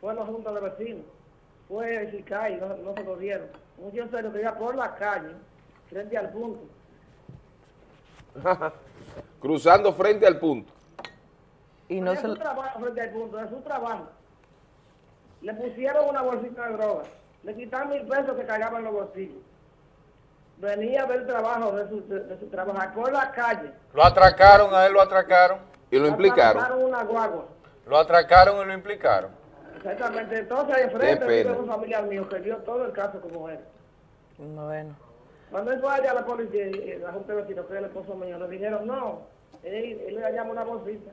Fue a la junta de vecinos. Fue el SICAI, no, no se lo dieron. Un muchacho serio que iba por la calle, frente al punto. Cruzando frente al punto. Y no es se su trabajo frente al punto, es su trabajo. Le pusieron una bolsita de droga, le quitaron mil pesos que cargaban en los bolsillos. Venía a ver el trabajo de su, de, de su trabajo, por la calle. Lo atracaron, a él lo atracaron. Y lo Atraparon una guagua. Lo atracaron y lo implicaron. Exactamente. Entonces, ahí enfrente un familiar mío que vio todo el caso como era. Bueno. Cuando él fue allá a la policía, y la junta de vecinos, que es el esposo mío, le dijeron, no, él, él le llama una bolsita.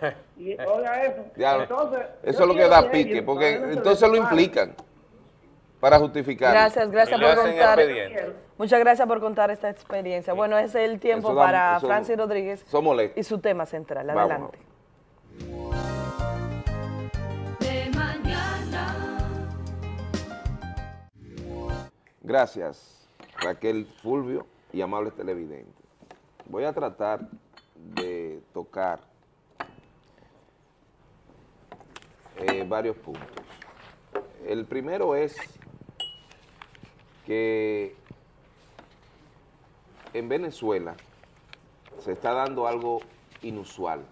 Y oiga eso. Ya, entonces, eso es lo que da que pique, ellos, porque entonces lo implican para justificar. Gracias, gracias por contar. Muchas gracias por contar esta experiencia. Bueno, ese es el tiempo da- para eso- Francis Rodríguez y su tema central. Adelante. De mañana. Gracias, Raquel Fulvio y amables televidentes. Voy a tratar de tocar eh, varios puntos. El primero es que en Venezuela se está dando algo inusual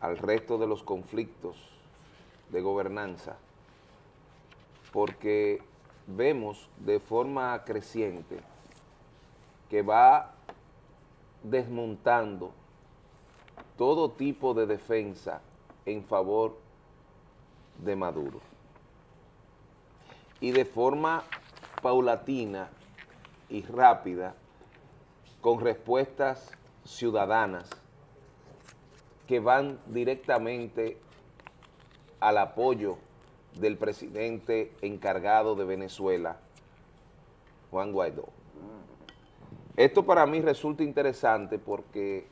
al resto de los conflictos de gobernanza, porque vemos de forma creciente que va desmontando todo tipo de defensa en favor de Maduro. Y de forma paulatina y rápida, con respuestas ciudadanas que van directamente al apoyo del presidente encargado de Venezuela, Juan Guaidó. Esto para mí resulta interesante porque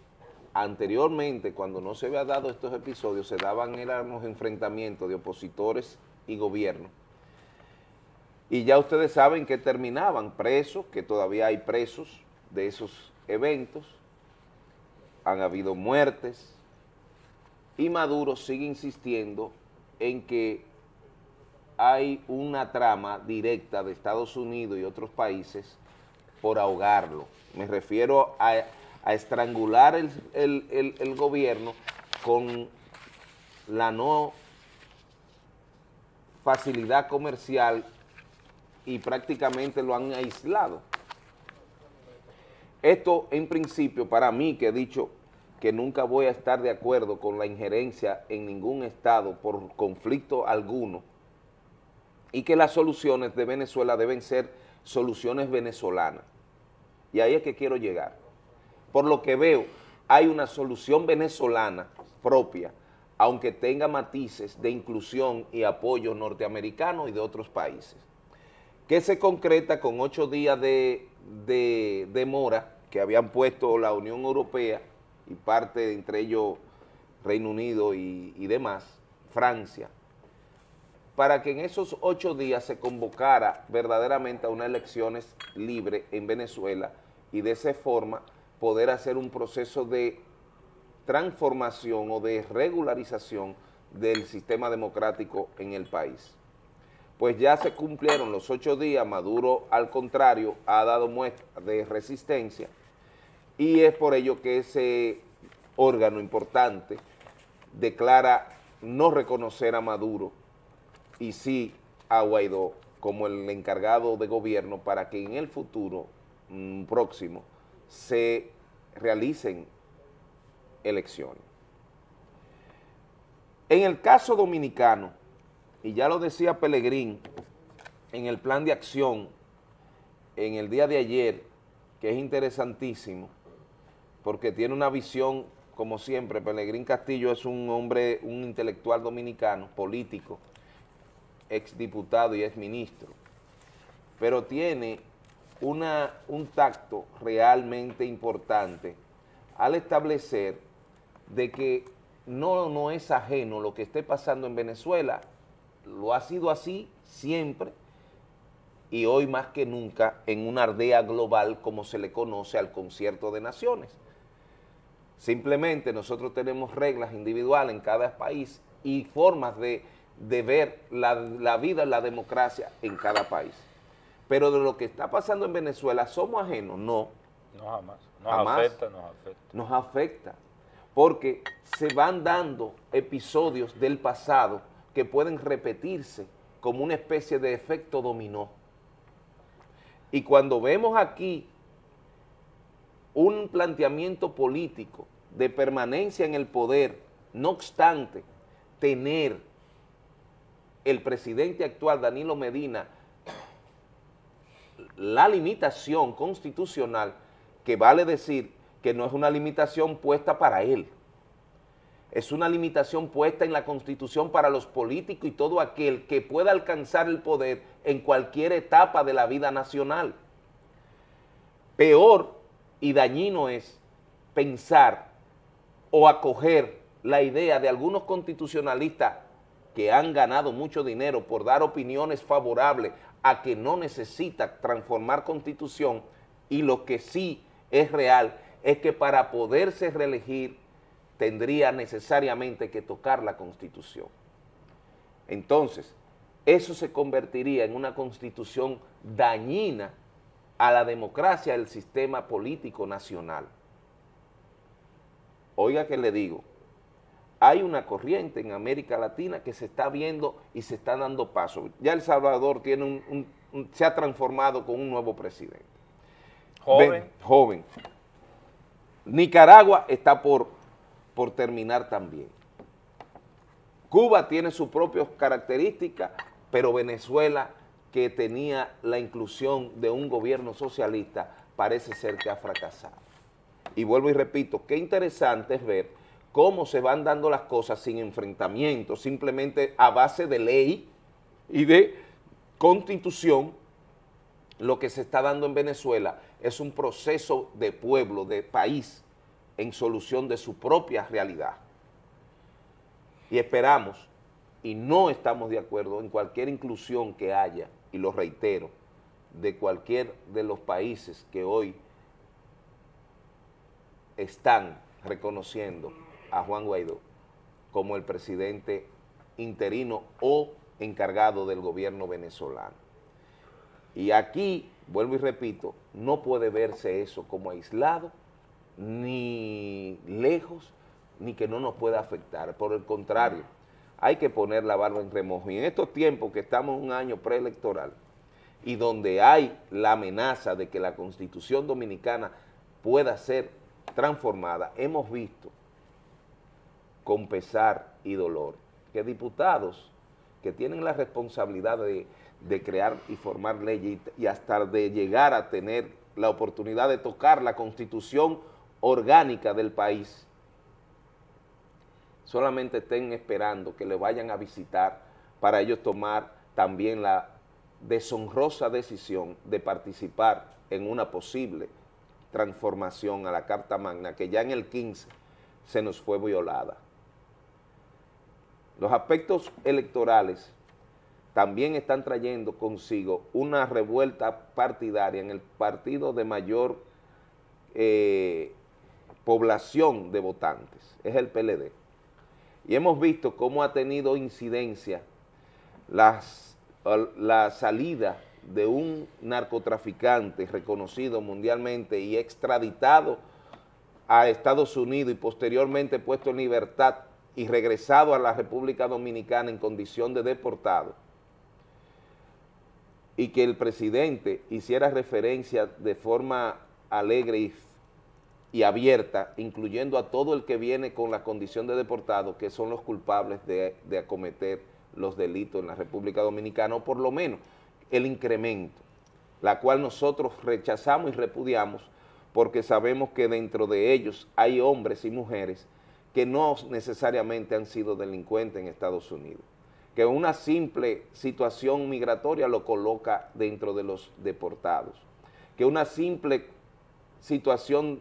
anteriormente, cuando no se había dado estos episodios, se daban eran los enfrentamientos de opositores y gobierno. Y ya ustedes saben que terminaban presos, que todavía hay presos de esos eventos, han habido muertes, y Maduro sigue insistiendo en que hay una trama directa de Estados Unidos y otros países por ahogarlo. Me refiero a, estrangular el- el- el gobierno con la no facilidad comercial y prácticamente lo han aislado. Esto en principio para mí que he dicho que nunca voy a estar de acuerdo con la injerencia en ningún estado por conflicto alguno y que las soluciones de Venezuela deben ser soluciones venezolanas. Y ahí es que quiero llegar. Por lo que veo, hay una solución venezolana propia, aunque tenga matices de inclusión y apoyo norteamericano y de otros países, que se concreta con ocho días de, de demora que habían puesto la Unión Europea y parte, entre ellos Reino Unido y, y demás, Francia, para que en esos ocho días se convocara verdaderamente a unas elecciones libres en Venezuela y de esa forma poder hacer un proceso de transformación o de regularización del sistema democrático en el país. Pues ya se cumplieron los ocho días, Maduro al contrario ha dado muestra de resistencia y es por ello que ese órgano importante declara no reconocer a Maduro y sí a Guaidó como el encargado de gobierno para que en el futuro mm, próximo se realicen elecciones. En el caso dominicano, y ya lo decía Pelegrín en el plan de acción en el día de ayer, que es interesantísimo, porque tiene una visión, como siempre, Pelegrín Castillo es un hombre, un intelectual dominicano, político, exdiputado y exministro, pero tiene una, un tacto realmente importante al establecer de que no, no es ajeno lo que esté pasando en Venezuela, lo ha sido así siempre y hoy más que nunca en una aldea global como se le conoce al concierto de naciones. Simplemente nosotros tenemos reglas individuales en cada país y formas de, de ver la, la vida, la democracia en cada país. Pero de lo que está pasando en Venezuela, ¿somos ajenos? No. No jamás. Nos Jamás. afecta, nos afecta. Nos afecta, porque se van dando episodios del pasado que pueden repetirse como una especie de efecto dominó. Y cuando vemos aquí un planteamiento político de permanencia en el poder, no obstante tener el presidente actual, Danilo Medina, la limitación constitucional, que vale decir que no es una limitación puesta para él, es una limitación puesta en la Constitución para los políticos y todo aquel que pueda alcanzar el poder en cualquier etapa de la vida nacional. Peor y dañino es pensar o acoger la idea de algunos constitucionalistas que han ganado mucho dinero por dar opiniones favorables a que no necesita transformar constitución y lo que sí es real es que para poderse reelegir tendría necesariamente que tocar la constitución. Entonces, eso se convertiría en una constitución dañina a la democracia del sistema político nacional. Oiga que le digo, hay una corriente en América Latina que se está viendo y se está dando paso. Ya El Salvador tiene un, un- un- se ha transformado con un nuevo presidente. Joven. Ven- joven. Nicaragua está por, por terminar también. Cuba tiene sus propias características, pero Venezuela, que tenía la inclusión de un gobierno socialista, parece ser que ha fracasado. Y vuelvo y repito, qué interesante es ver cómo se van dando las cosas sin enfrentamiento, simplemente a base de ley y de constitución, lo que se está dando en Venezuela es un proceso de pueblo, de país, en solución de su propia realidad. Y esperamos, y no estamos de acuerdo en cualquier inclusión que haya, y lo reitero, de cualquier de los países que hoy están reconociendo a Juan Guaidó como el presidente interino o encargado del gobierno venezolano. Y aquí, vuelvo y repito, no puede verse eso como aislado, ni lejos, ni que no nos pueda afectar. Por el contrario, hay que poner la barba en remojo. Y en estos tiempos que estamos un año preelectoral y donde hay la amenaza de que la Constitución Dominicana pueda ser transformada, hemos visto con pesar y dolor que diputados que tienen la responsabilidad de, crear y formar leyes y hasta de llegar a tener la oportunidad de tocar la constitución orgánica del país, solamente estén esperando que le vayan a visitar para ellos tomar también la deshonrosa decisión de participar en una posible transformación a la Carta Magna que ya en el 15 se nos fue violada. Los aspectos electorales también están trayendo consigo una revuelta partidaria en el partido de mayor eh, población de votantes, es el PLD. Y hemos visto cómo ha tenido incidencia las, la salida de un narcotraficante reconocido mundialmente y extraditado a Estados Unidos y posteriormente puesto en libertad y regresado a la República Dominicana en condición de deportado, y que el presidente hiciera referencia de forma alegre y, y, abierta, incluyendo a todo el que viene con la condición de deportado, que son los culpables de, de acometer los delitos en la República Dominicana, o por lo menos el incremento, la cual nosotros rechazamos y repudiamos porque sabemos que dentro de ellos hay hombres y mujeres que no necesariamente han sido delincuentes en Estados Unidos, que una simple situación migratoria lo coloca dentro de los deportados, que una simple situación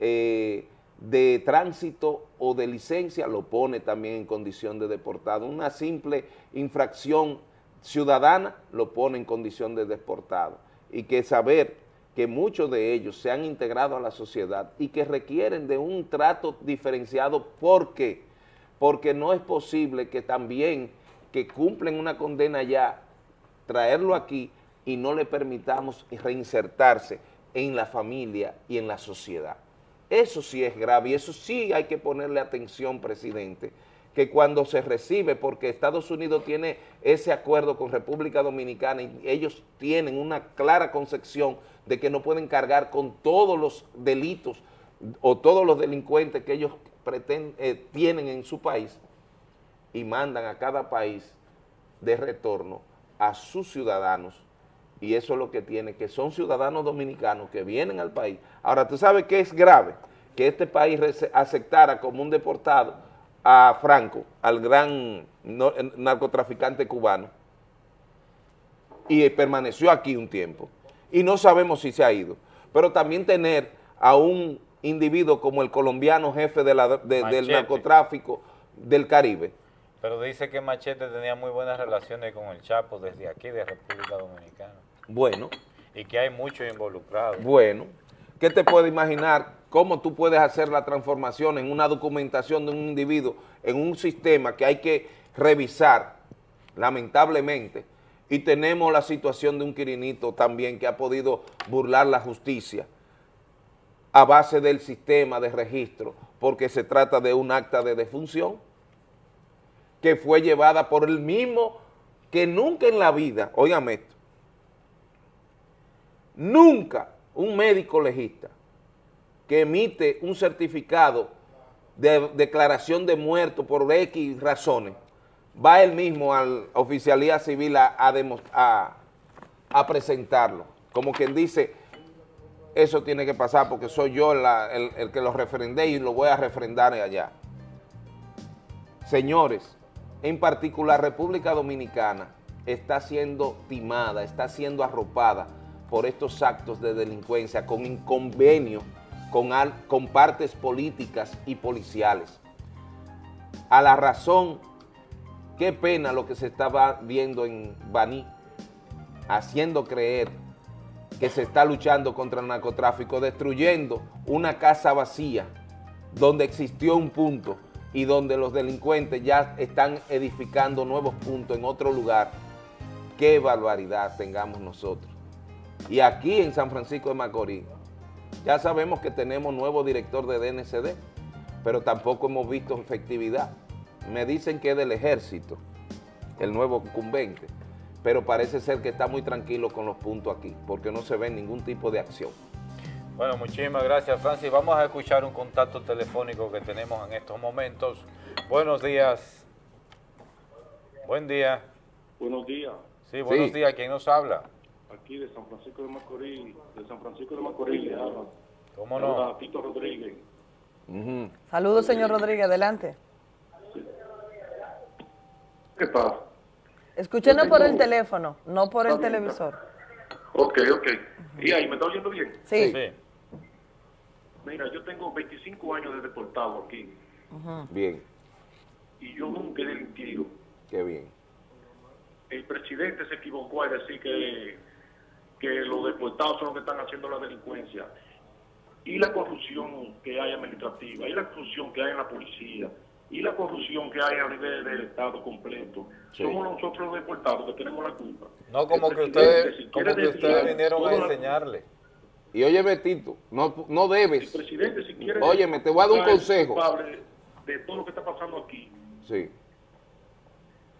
eh, de tránsito o de licencia lo pone también en condición de deportado, una simple infracción ciudadana lo pone en condición de deportado, y que saber que muchos de ellos se han integrado a la sociedad y que requieren de un trato diferenciado. ¿Por qué? Porque no es posible que también que cumplen una condena ya, traerlo aquí y no le permitamos reinsertarse en la familia y en la sociedad. Eso sí es grave y eso sí hay que ponerle atención, presidente, que cuando se recibe, porque Estados Unidos tiene ese acuerdo con República Dominicana y ellos tienen una clara concepción de que no pueden cargar con todos los delitos o todos los delincuentes que ellos eh, tienen en su país y mandan a cada país de retorno a sus ciudadanos y eso es lo que tiene, que son ciudadanos dominicanos que vienen al país. Ahora, ¿tú sabes qué es grave? Que este país aceptara como un deportado a Franco, al gran narcotraficante cubano, y permaneció aquí un tiempo. Y no sabemos si se ha ido. Pero también tener a un individuo como el colombiano jefe de la, del narcotráfico del Caribe. Pero dice que Machete tenía muy buenas relaciones con el Chapo desde aquí, de República Dominicana. Bueno. Y que hay muchos involucrados. Bueno. ¿Qué te puedes imaginar cómo tú puedes hacer la transformación en una documentación de un individuo, en un sistema que hay que revisar, lamentablemente, y tenemos la situación de un Quirinito también que ha podido burlar la justicia a base del sistema de registro, porque se trata de un acta de defunción que fue llevada por el mismo que nunca en la vida, óigame esto, nunca un médico legista que emite un certificado de declaración de muerto por X razones, va él mismo a la oficialía civil a, presentarlo. Como quien dice, eso tiene que pasar porque soy yo el, el que lo refrendé y lo voy a refrendar allá. Señores, en particular República Dominicana está siendo timada, está siendo arropada por estos actos de delincuencia con inconvenio con, al- con partes políticas y policiales. A la razón, qué pena lo que se estaba viendo en Baní, haciendo creer que se está luchando contra el narcotráfico, destruyendo una casa vacía donde existió un punto y donde los delincuentes ya están edificando nuevos puntos en otro lugar. Qué barbaridad tengamos nosotros. Y aquí en San Francisco de Macorís, ya sabemos que tenemos nuevo director de DNCD, pero tampoco hemos visto efectividad. Me dicen que es del ejército, el nuevo incumbente, pero parece ser que está muy tranquilo con los puntos aquí, porque no se ve ningún tipo de acción. Bueno, muchísimas gracias, Francis. Vamos a escuchar un contacto telefónico que tenemos en estos momentos. Buenos días. Buen día. Buenos días. Sí, buenos Sí. días. ¿Quién nos habla? Aquí de San Francisco de Macorís, de San Francisco de Macorís, le habla. ¿Cómo no? habla Tito Rodríguez. Saludos, señor Rodríguez, adelante. ¿Qué pasa? Escúchenos por el teléfono, no por el televisor. Ok, ok. ¿Y ahí me está oyendo bien? Sí. Mira, yo tengo 25 años de deportado aquí Bien, y yo nunca he delinquido. qué bien. El presidente se equivocó al decir que, que los deportados son los que están haciendo la delincuencia. Y la corrupción que hay administrativa, y la corrupción que hay en la policía, y la corrupción que hay a nivel del Estado completo. Sí. Somos nosotros los deportados que tenemos la culpa. No, como El que ustedes, si como que ustedes vinieron a la- enseñarle. Y oye, Betito, no, no debes. presidente, si quiere... Óyeme, te voy a dar un el consejo. culpable De todo lo que está pasando aquí, Sí,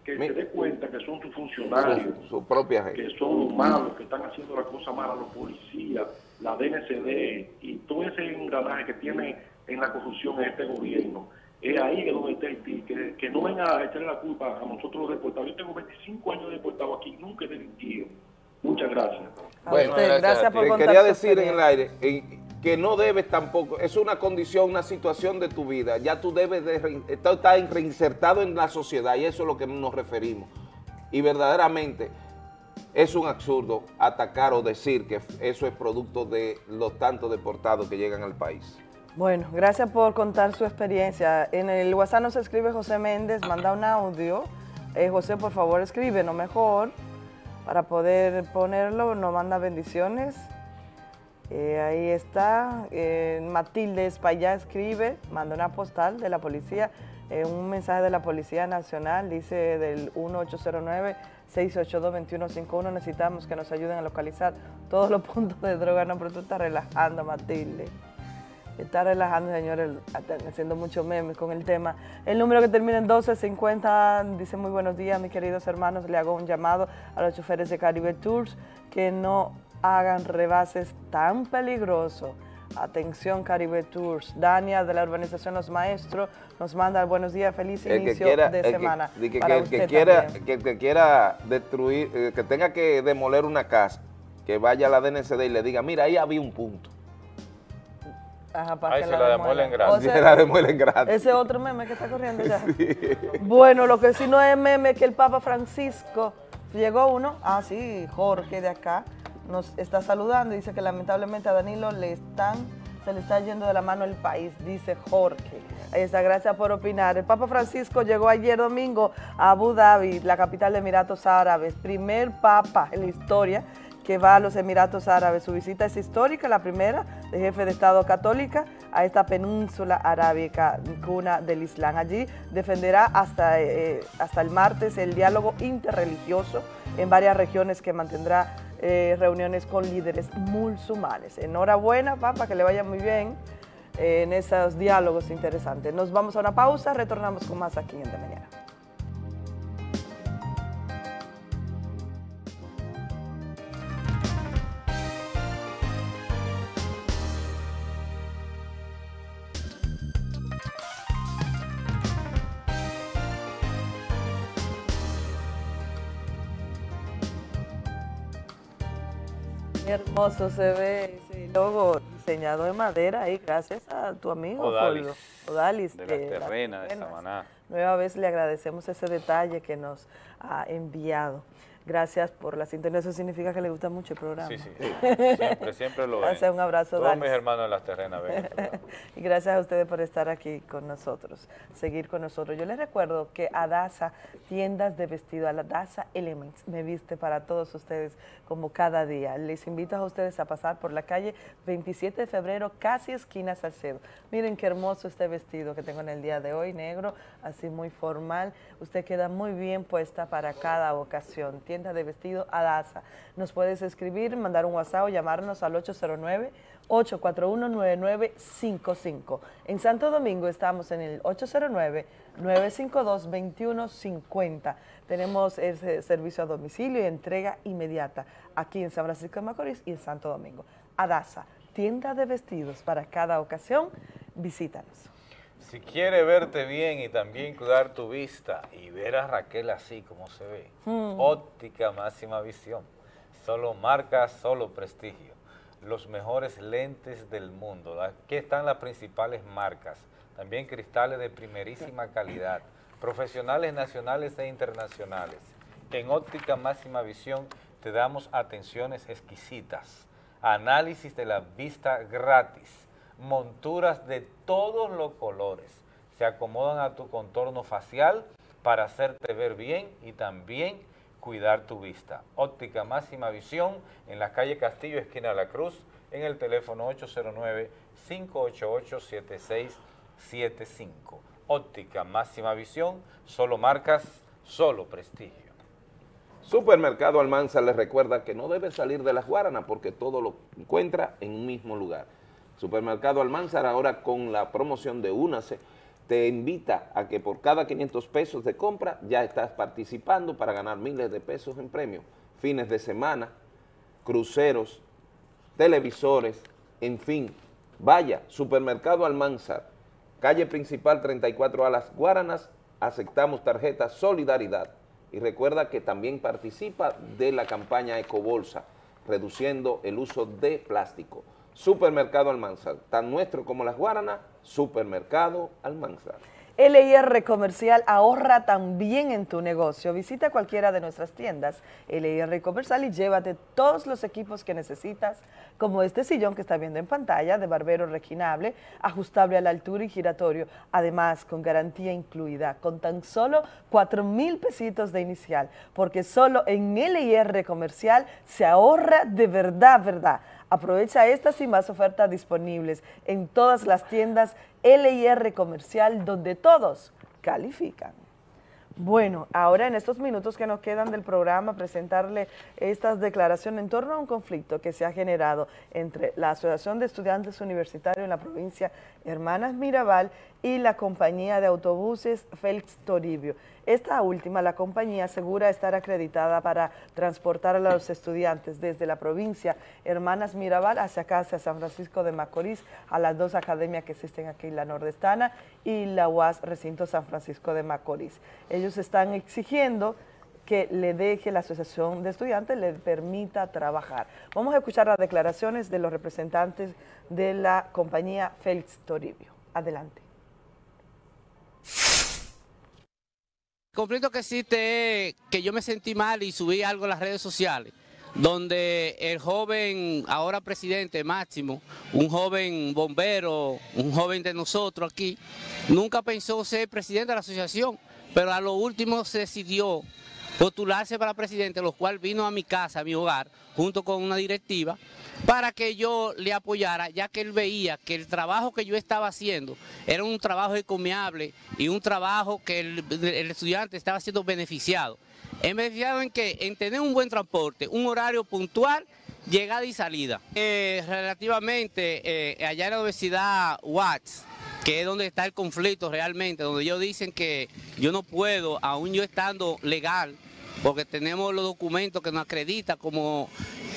que Mi- se dé cuenta que son sus funcionarios, su, su propia gente. que son los malos, que están haciendo las cosas malas, los policías, la DNCD y todo ese engranaje que tiene en la corrupción en este gobierno. Es ahí que donde está el pi, que, que no venga a echarle la culpa a nosotros los deportados. Yo tengo 25 años de deportado aquí, nunca he delinquido. Muchas gracias. Bueno, usted, gracias por quería decir en el aire eh, que no debes tampoco, es una condición, una situación de tu vida, ya tú debes de estar reinsertado en la sociedad y eso es lo que nos referimos. Y verdaderamente es un absurdo atacar o decir que eso es producto de los tantos deportados que llegan al país. Bueno, gracias por contar su experiencia. En el WhatsApp nos escribe José Méndez, manda un audio. Eh, José, por favor, escribe, no mejor, para poder ponerlo, nos manda bendiciones. Eh, ahí está. Eh, Matilde Espallá escribe, manda una postal de la policía, eh, un mensaje de la Policía Nacional, dice del 1809-682-2151, necesitamos que nos ayuden a localizar todos los puntos de droga. No, pero tú estás relajando, Matilde. Está relajando, señores, haciendo muchos memes con el tema. El número que termina en 1250 dice muy buenos días, mis queridos hermanos. Le hago un llamado a los choferes de Caribe Tours que no hagan rebases tan peligrosos. Atención Caribe Tours. Dania de la urbanización Los Maestros nos manda buenos días, feliz El que inicio quiera, de el que- semana. que, para que- que usted quiera, que, el que quiera destruir, eh, que tenga que demoler una casa, que vaya a la DNCD y le diga, mira, ahí había un punto. Ajá, para Ay, que se la demuelen gratis. O sea, Se la demuelen gratis. Ese otro meme que está corriendo ya. Bueno, lo que sí no es meme es que el Papa Francisco, llegó uno, ah sí, Jorge de acá, nos está saludando y dice que lamentablemente a Danilo le están, se le está yendo de la mano el país, dice Jorge. Ahí está, gracias por opinar. El Papa Francisco llegó ayer domingo a Abu Dhabi, la capital de Emiratos Árabes, primer papa en la historia que va a los Emiratos Árabes. Su visita es histórica, la primera de jefe de Estado católica a esta península arábica, cuna del Islam. Allí defenderá hasta, eh, hasta el martes el diálogo interreligioso en varias regiones que mantendrá eh, reuniones con líderes musulmanes. Enhorabuena, Papa, que le vaya muy bien eh, en esos diálogos interesantes. Nos vamos a una pausa, retornamos con más aquí en De Mañana. Qué hermoso se ve ese logo diseñado en madera y gracias a tu amigo Odalis, Fulvio, Odalis de de la Las terrena de Terrenas. Samaná. Nueva vez le agradecemos ese detalle que nos ha enviado. Gracias por la sintonía, eso significa que le gusta mucho el programa. Sí, sí, siempre, siempre lo ven. Gracias, un abrazo, Todos mis hermanos de las terrenas ven. y gracias a ustedes por estar aquí con nosotros, seguir con nosotros. Yo les recuerdo que Adasa, tiendas de vestido, Adasa Elements, me viste para todos ustedes como cada día. Les invito a ustedes a pasar por la calle 27 de febrero, casi esquina Salcedo. Miren qué hermoso este vestido que tengo en el día de hoy, negro, así muy formal. Usted queda muy bien puesta para cada ocasión. Tienda de vestido Adasa. Nos puedes escribir, mandar un WhatsApp o llamarnos al 809 841-9955. En Santo Domingo estamos en el 809-952-2150. Tenemos ese servicio a domicilio y entrega inmediata aquí en San Francisco de Macorís y en Santo Domingo. Adasa, tienda de vestidos para cada ocasión, visítanos. Si quiere verte bien y también cuidar tu vista y ver a Raquel así como se ve, Mm. óptica máxima visión, solo marcas, solo prestigio, los mejores lentes del mundo. Aquí están las principales marcas, también cristales de primerísima calidad, profesionales nacionales e internacionales. En óptica máxima visión te damos atenciones exquisitas, análisis de la vista gratis, monturas de todos los colores. Se acomodan a tu contorno facial para hacerte ver bien y también cuidar tu vista. Óptica Máxima Visión en la calle Castillo, esquina de la Cruz, en el teléfono 809-588-7675. Óptica Máxima Visión, solo marcas, solo prestigio. Supermercado Almanza les recuerda que no debe salir de las Guaranas porque todo lo encuentra en un mismo lugar. Supermercado Almanzar ahora con la promoción de Únase te invita a que por cada 500 pesos de compra ya estás participando para ganar miles de pesos en premios. Fines de semana, cruceros, televisores, en fin. Vaya, Supermercado Almanzar, calle principal 34 a las Guaranas, aceptamos tarjeta Solidaridad. Y recuerda que también participa de la campaña Ecobolsa, reduciendo el uso de plástico. Supermercado Almanzar, tan nuestro como las Guaranas, Supermercado Almanzar. LIR Comercial ahorra también en tu negocio. Visita cualquiera de nuestras tiendas LIR Comercial y llévate todos los equipos que necesitas, como este sillón que está viendo en pantalla, de barbero reclinable, ajustable a la altura y giratorio, además con garantía incluida, con tan solo 4 mil pesitos de inicial, porque solo en LIR Comercial se ahorra de verdad, verdad. Aprovecha estas y más ofertas disponibles en todas las tiendas LIR Comercial donde todos califican. Bueno, ahora en estos minutos que nos quedan del programa, presentarle estas declaraciones en torno a un conflicto que se ha generado entre la Asociación de Estudiantes Universitarios en la provincia Hermanas Mirabal y la compañía de autobuses Félix Toribio. Esta última, la compañía, asegura estar acreditada para transportar a los estudiantes desde la provincia Hermanas Mirabal hacia acá, hacia San Francisco de Macorís, a las dos academias que existen aquí, la Nordestana y la UAS Recinto San Francisco de Macorís. Ellos están exigiendo que le deje la Asociación de Estudiantes, le permita trabajar. Vamos a escuchar las declaraciones de los representantes de la compañía Félix Toribio. Adelante. El conflicto que existe es que yo me sentí mal y subí algo en las redes sociales, donde el joven, ahora presidente Máximo, un joven bombero, un joven de nosotros aquí, nunca pensó ser presidente de la asociación, pero a lo último se decidió postularse para presidente, lo cual vino a mi casa, a mi hogar, junto con una directiva, para que yo le apoyara, ya que él veía que el trabajo que yo estaba haciendo era un trabajo encomiable y un trabajo que el, estudiante estaba siendo beneficiado. ¿En beneficiado en qué? En tener un buen transporte, un horario puntual, llegada y salida. Eh, relativamente, eh, allá en la Universidad Watts, que es donde está el conflicto realmente, donde ellos dicen que yo no puedo, aún yo estando legal, porque tenemos los documentos que nos acreditan como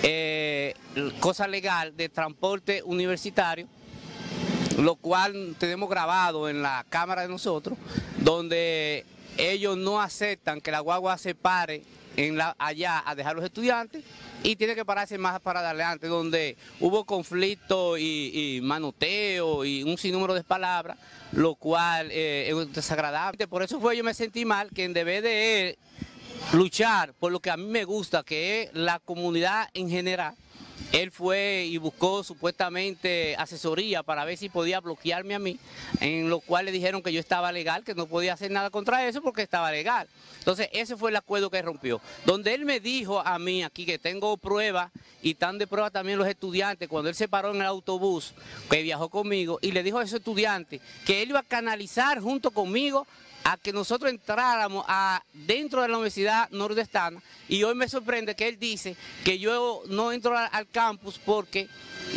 eh, cosa legal de transporte universitario, lo cual tenemos grabado en la cámara de nosotros, donde ellos no aceptan que la guagua se pare allá a dejar los estudiantes y tiene que pararse más para adelante, donde hubo conflicto y, y manoteo y un sinnúmero de palabras, lo cual eh, es desagradable. Por eso fue yo me sentí mal que en vez de él luchar por lo que a mí me gusta, que es la comunidad en general, él fue y buscó supuestamente asesoría para ver si podía bloquearme a mí, en lo cual le dijeron que yo estaba legal, que no podía hacer nada contra eso porque estaba legal. Entonces ese fue el acuerdo que rompió. Donde él me dijo a mí aquí que tengo pruebas y están de prueba también los estudiantes, cuando él se paró en el autobús que viajó conmigo y le dijo a esos estudiantes que él iba a canalizar junto conmigo a que nosotros entráramos a, dentro de la Universidad Nordestana y hoy me sorprende que él dice que yo no entro al, campus porque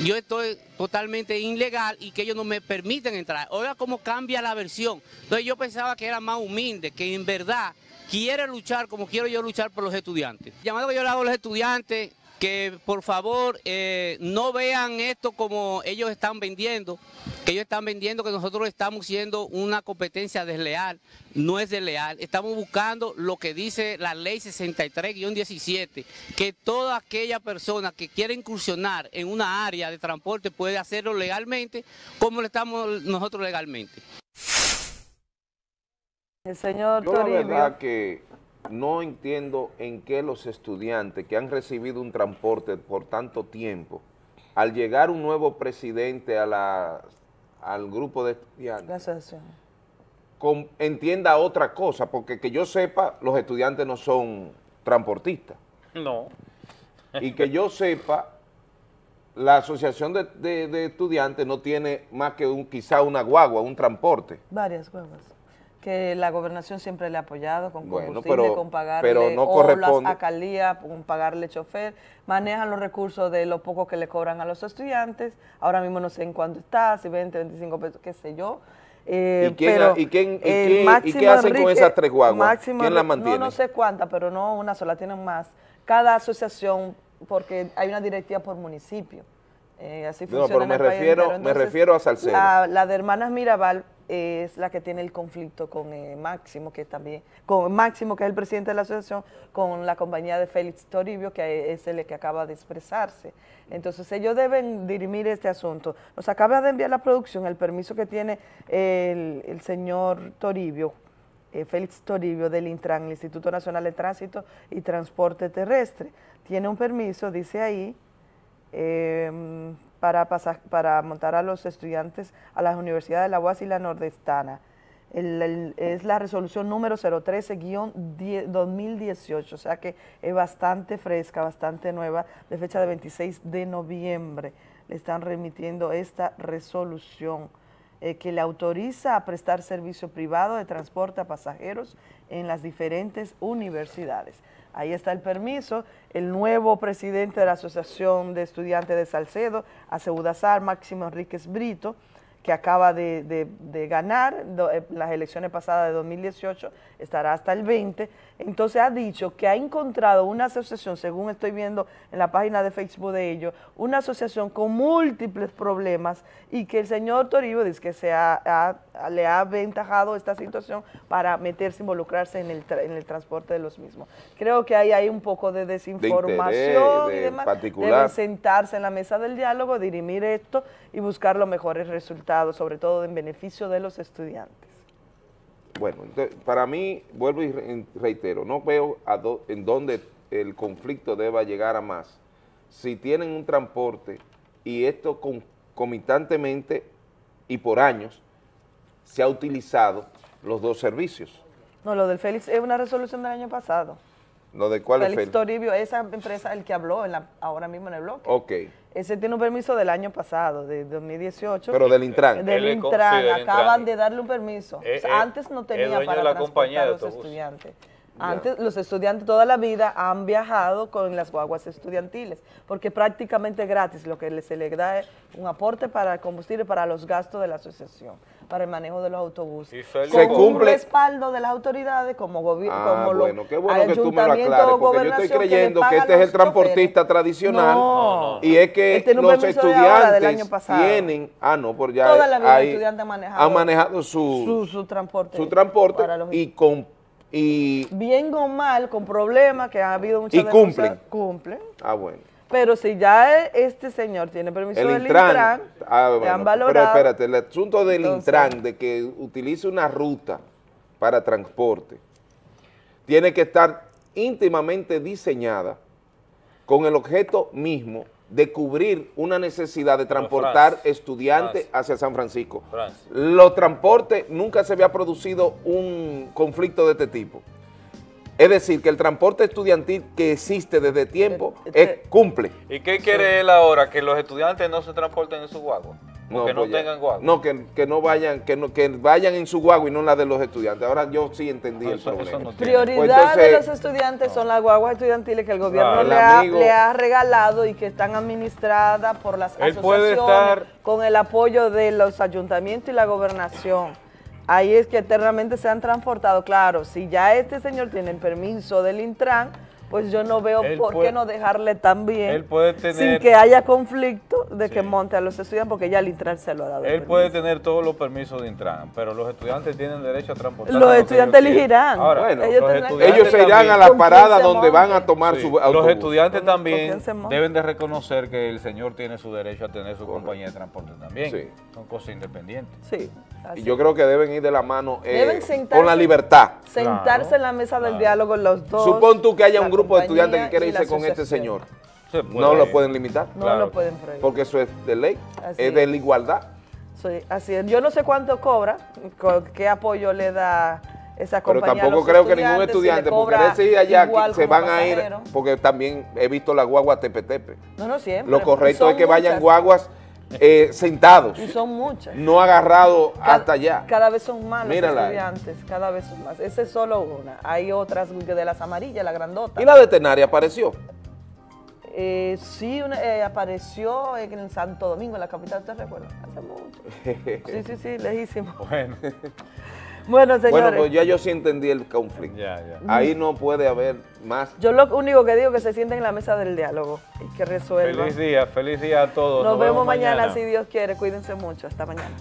yo estoy totalmente ilegal y que ellos no me permiten entrar. Oiga cómo cambia la versión. Entonces yo pensaba que era más humilde, que en verdad quiere luchar como quiero yo luchar por los estudiantes. Llamado que yo le hago a los estudiantes que por favor eh, no vean esto como ellos están vendiendo, que ellos están vendiendo que nosotros estamos siendo una competencia desleal, no es desleal, estamos buscando lo que dice la ley 63-17, que toda aquella persona que quiera incursionar en una área de transporte puede hacerlo legalmente como lo estamos nosotros legalmente. El señor Yo la Toribio. verdad que no entiendo en qué los estudiantes que han recibido un transporte por tanto tiempo, al llegar un nuevo presidente a la, al grupo de estudiantes, entienda otra cosa, porque que yo sepa, los estudiantes no son transportistas. No. Y que yo sepa, la asociación de, de- de estudiantes no tiene más que un quizá una guagua, un transporte. Varias huevas. Que la gobernación siempre le ha apoyado con Bueno, combustible, pero- con pagarle pero no corresponde. con pagarle chofer, manejan los recursos de lo poco que le cobran a los estudiantes, ahora mismo no sé en cuánto está, si 20, 25 pesos, qué sé yo. Eh, ¿Y quién- pero y quién- y el qué- y Máximo qué hacen con esas tres guaguas? Máximo ¿Quién las mantiene? No, no sé cuántas, pero no una sola, tienen más. Cada asociación, porque hay una directiva por municipio. Eh, así No, funciona pero en me el país refiero- entero. me refiero a Salcedo. La, la de Hermanas Mirabal es la que tiene el conflicto con eh, Máximo, que también, con Máximo, que es el presidente de la asociación, con la compañía de Félix Toribio, que es el que acaba de expresarse. Entonces ellos deben dirimir este asunto. Nos acaba de enviar la producción el permiso que tiene el, señor Toribio, eh, Félix Toribio del Intran, el Instituto Nacional de Tránsito y Transporte Terrestre. Tiene un permiso, dice ahí, eh, para, pasa- para montar a los estudiantes a las universidades de la UAS y la Nordestana. Es la resolución número 013-2018, o sea que es bastante fresca, bastante nueva, de fecha de 26 de noviembre. Le están remitiendo esta resolución eh, que le autoriza a prestar servicio privado de transporte a pasajeros en las diferentes universidades. Ahí está el permiso. El nuevo presidente de la Asociación de Estudiantes de Salcedo, Aceudazar, Máximo Enríquez Brito, que acaba de, de- de ganar do- eh, las elecciones pasadas de 2018, estará hasta el 20. Entonces ha dicho que ha encontrado una asociación, según estoy viendo en la página de Facebook de ellos, una asociación con múltiples problemas y que el señor Toribio dice que se ha- ha- le ha aventajado esta situación para meterse, involucrarse en el, tra- en el transporte de los mismos. Creo que hay ahí un poco de desinformación y de demás. particular. Deben sentarse en la mesa del diálogo, dirimir esto y buscar los mejores resultados, sobre todo en beneficio de los estudiantes. Bueno, entonces, para mí, vuelvo y re- reitero, no veo a do- en dónde el conflicto deba llegar a más. Si tienen un transporte y esto concomitantemente y por años se ha utilizado los dos servicios. No, lo del Félix es una resolución del año pasado. ¿Lo de cuál Félix es Félix? Toribio, esa empresa, el que habló en la- ahora mismo en el bloque. Ok, Ese tiene un permiso del año pasado, de 2018. pero del Intran. Del Intran, sí, del acaban Intran. de darle un permiso. Eh, O sea, eh, antes no tenía para transportar a los estudiantes. Antes los estudiantes toda la vida han viajado con las guaguas estudiantiles, porque prácticamente gratis lo que se le da es un aporte para el combustible para los gastos de la asociación, para el manejo de los autobuses. Con Se cumple- un respaldo de las autoridades como gobierno, Ah, como bueno, qué bueno que tú me lo aclares, porque yo estoy que creyendo que este es el transportista choferes. tradicional No. y es que los ahora, del año estudiantes pasado. tienen, ah no, por ya Toda la vida el hay- estudiante ha manejado han manejado su, su, su transporte. su transporte para los- y con y, Bien o mal, con problemas, que ha habido muchas y cumplen. cumplen. Ah, bueno. Pero si ya e- este señor tiene permiso El del Intran, Intran, ah, bueno, han pero valorado. espérate, el asunto del Entonces- Intran, de que utilice una ruta para transporte, tiene que estar íntimamente diseñada con el objeto mismo de cubrir una necesidad de transportar estudiantes hacia San Francisco. Francia. Los transportes, nunca se había producido un conflicto de este tipo. Es decir, que el transporte estudiantil que existe desde tiempo es- cumple. ¿Y qué quiere él ahora? ¿Que los estudiantes no se transporten en su guagua? ¿O que no pues tengan guagua? No, que, que no vayan, que no, que vayan en su guagua y no en la de los estudiantes. Ahora yo sí entendí el problema. Prioridad Pues de los estudiantes son las guaguas estudiantiles que el gobierno Claro. le, El ha, le ha regalado y que están administradas por las Él puede asociaciones estar- con el apoyo de los ayuntamientos y la gobernación. Ahí es que eternamente se han transportado. Claro, si ya este señor tiene el permiso del Intran, pues yo no veo Él por puede- qué no dejarle también Él puede sin tener- que haya conflicto de que monte a los estudiantes porque ya el Intran se lo ha dado. Él permiso. puede tener todos los permisos de Intran, pero los estudiantes tienen derecho a transportar. Los estudiantes elegirán. Ahora, Bueno, los ellos estudiantes se irán a la ¿Con quién parada donde van a tomar Sí, su Los autobús. estudiantes quién también deben de reconocer que el señor tiene su derecho a tener su compañía de transporte también. Sí. Son cosas independientes. Sí. y yo creo que deben ir de la mano eh, Deben sentarse- con la libertad. Sentarse en la mesa del diálogo los dos. Supón tú que haya un grupo de estudiantes que la irse con este señor. Se. No lo pueden limitar. No lo pueden prohibir. Porque eso es de ley, Así es de la igualdad. Sí, así es. Yo no sé cuánto cobra, co- qué apoyo le da esa Pero compañía. a tampoco los creo que ningún estudiantes, si estudiante, porque cobra ese ir allá, se van a ir, porque también he visto la guagua tepe-tepe. No, no siempre. Lo correcto es que vayan guaguas eh, sentados, Y son muchas. no agarrados Cada- hasta allá. Cada vez son más los Mírala ahí. estudiantes, cada vez son más. Esa es solo una. Hay otras de las amarillas, la grandota. Y la veterinaria apareció. Eh, sí, una- eh, apareció en el Santo Domingo, en la capital, ¿te recuerda? Hace mucho. Sí, sí, sí, lejísimo. Bueno. Bueno, señores. Bueno, pues ya yo sí entendí el conflicto. Ya, ya. Ahí no puede haber más. Yo lo único que digo es que se sienten en la mesa del diálogo y que resuelvan. Feliz día, feliz día a todos. Nos, vemos mañana, si Dios quiere. Cuídense mucho. Hasta mañana.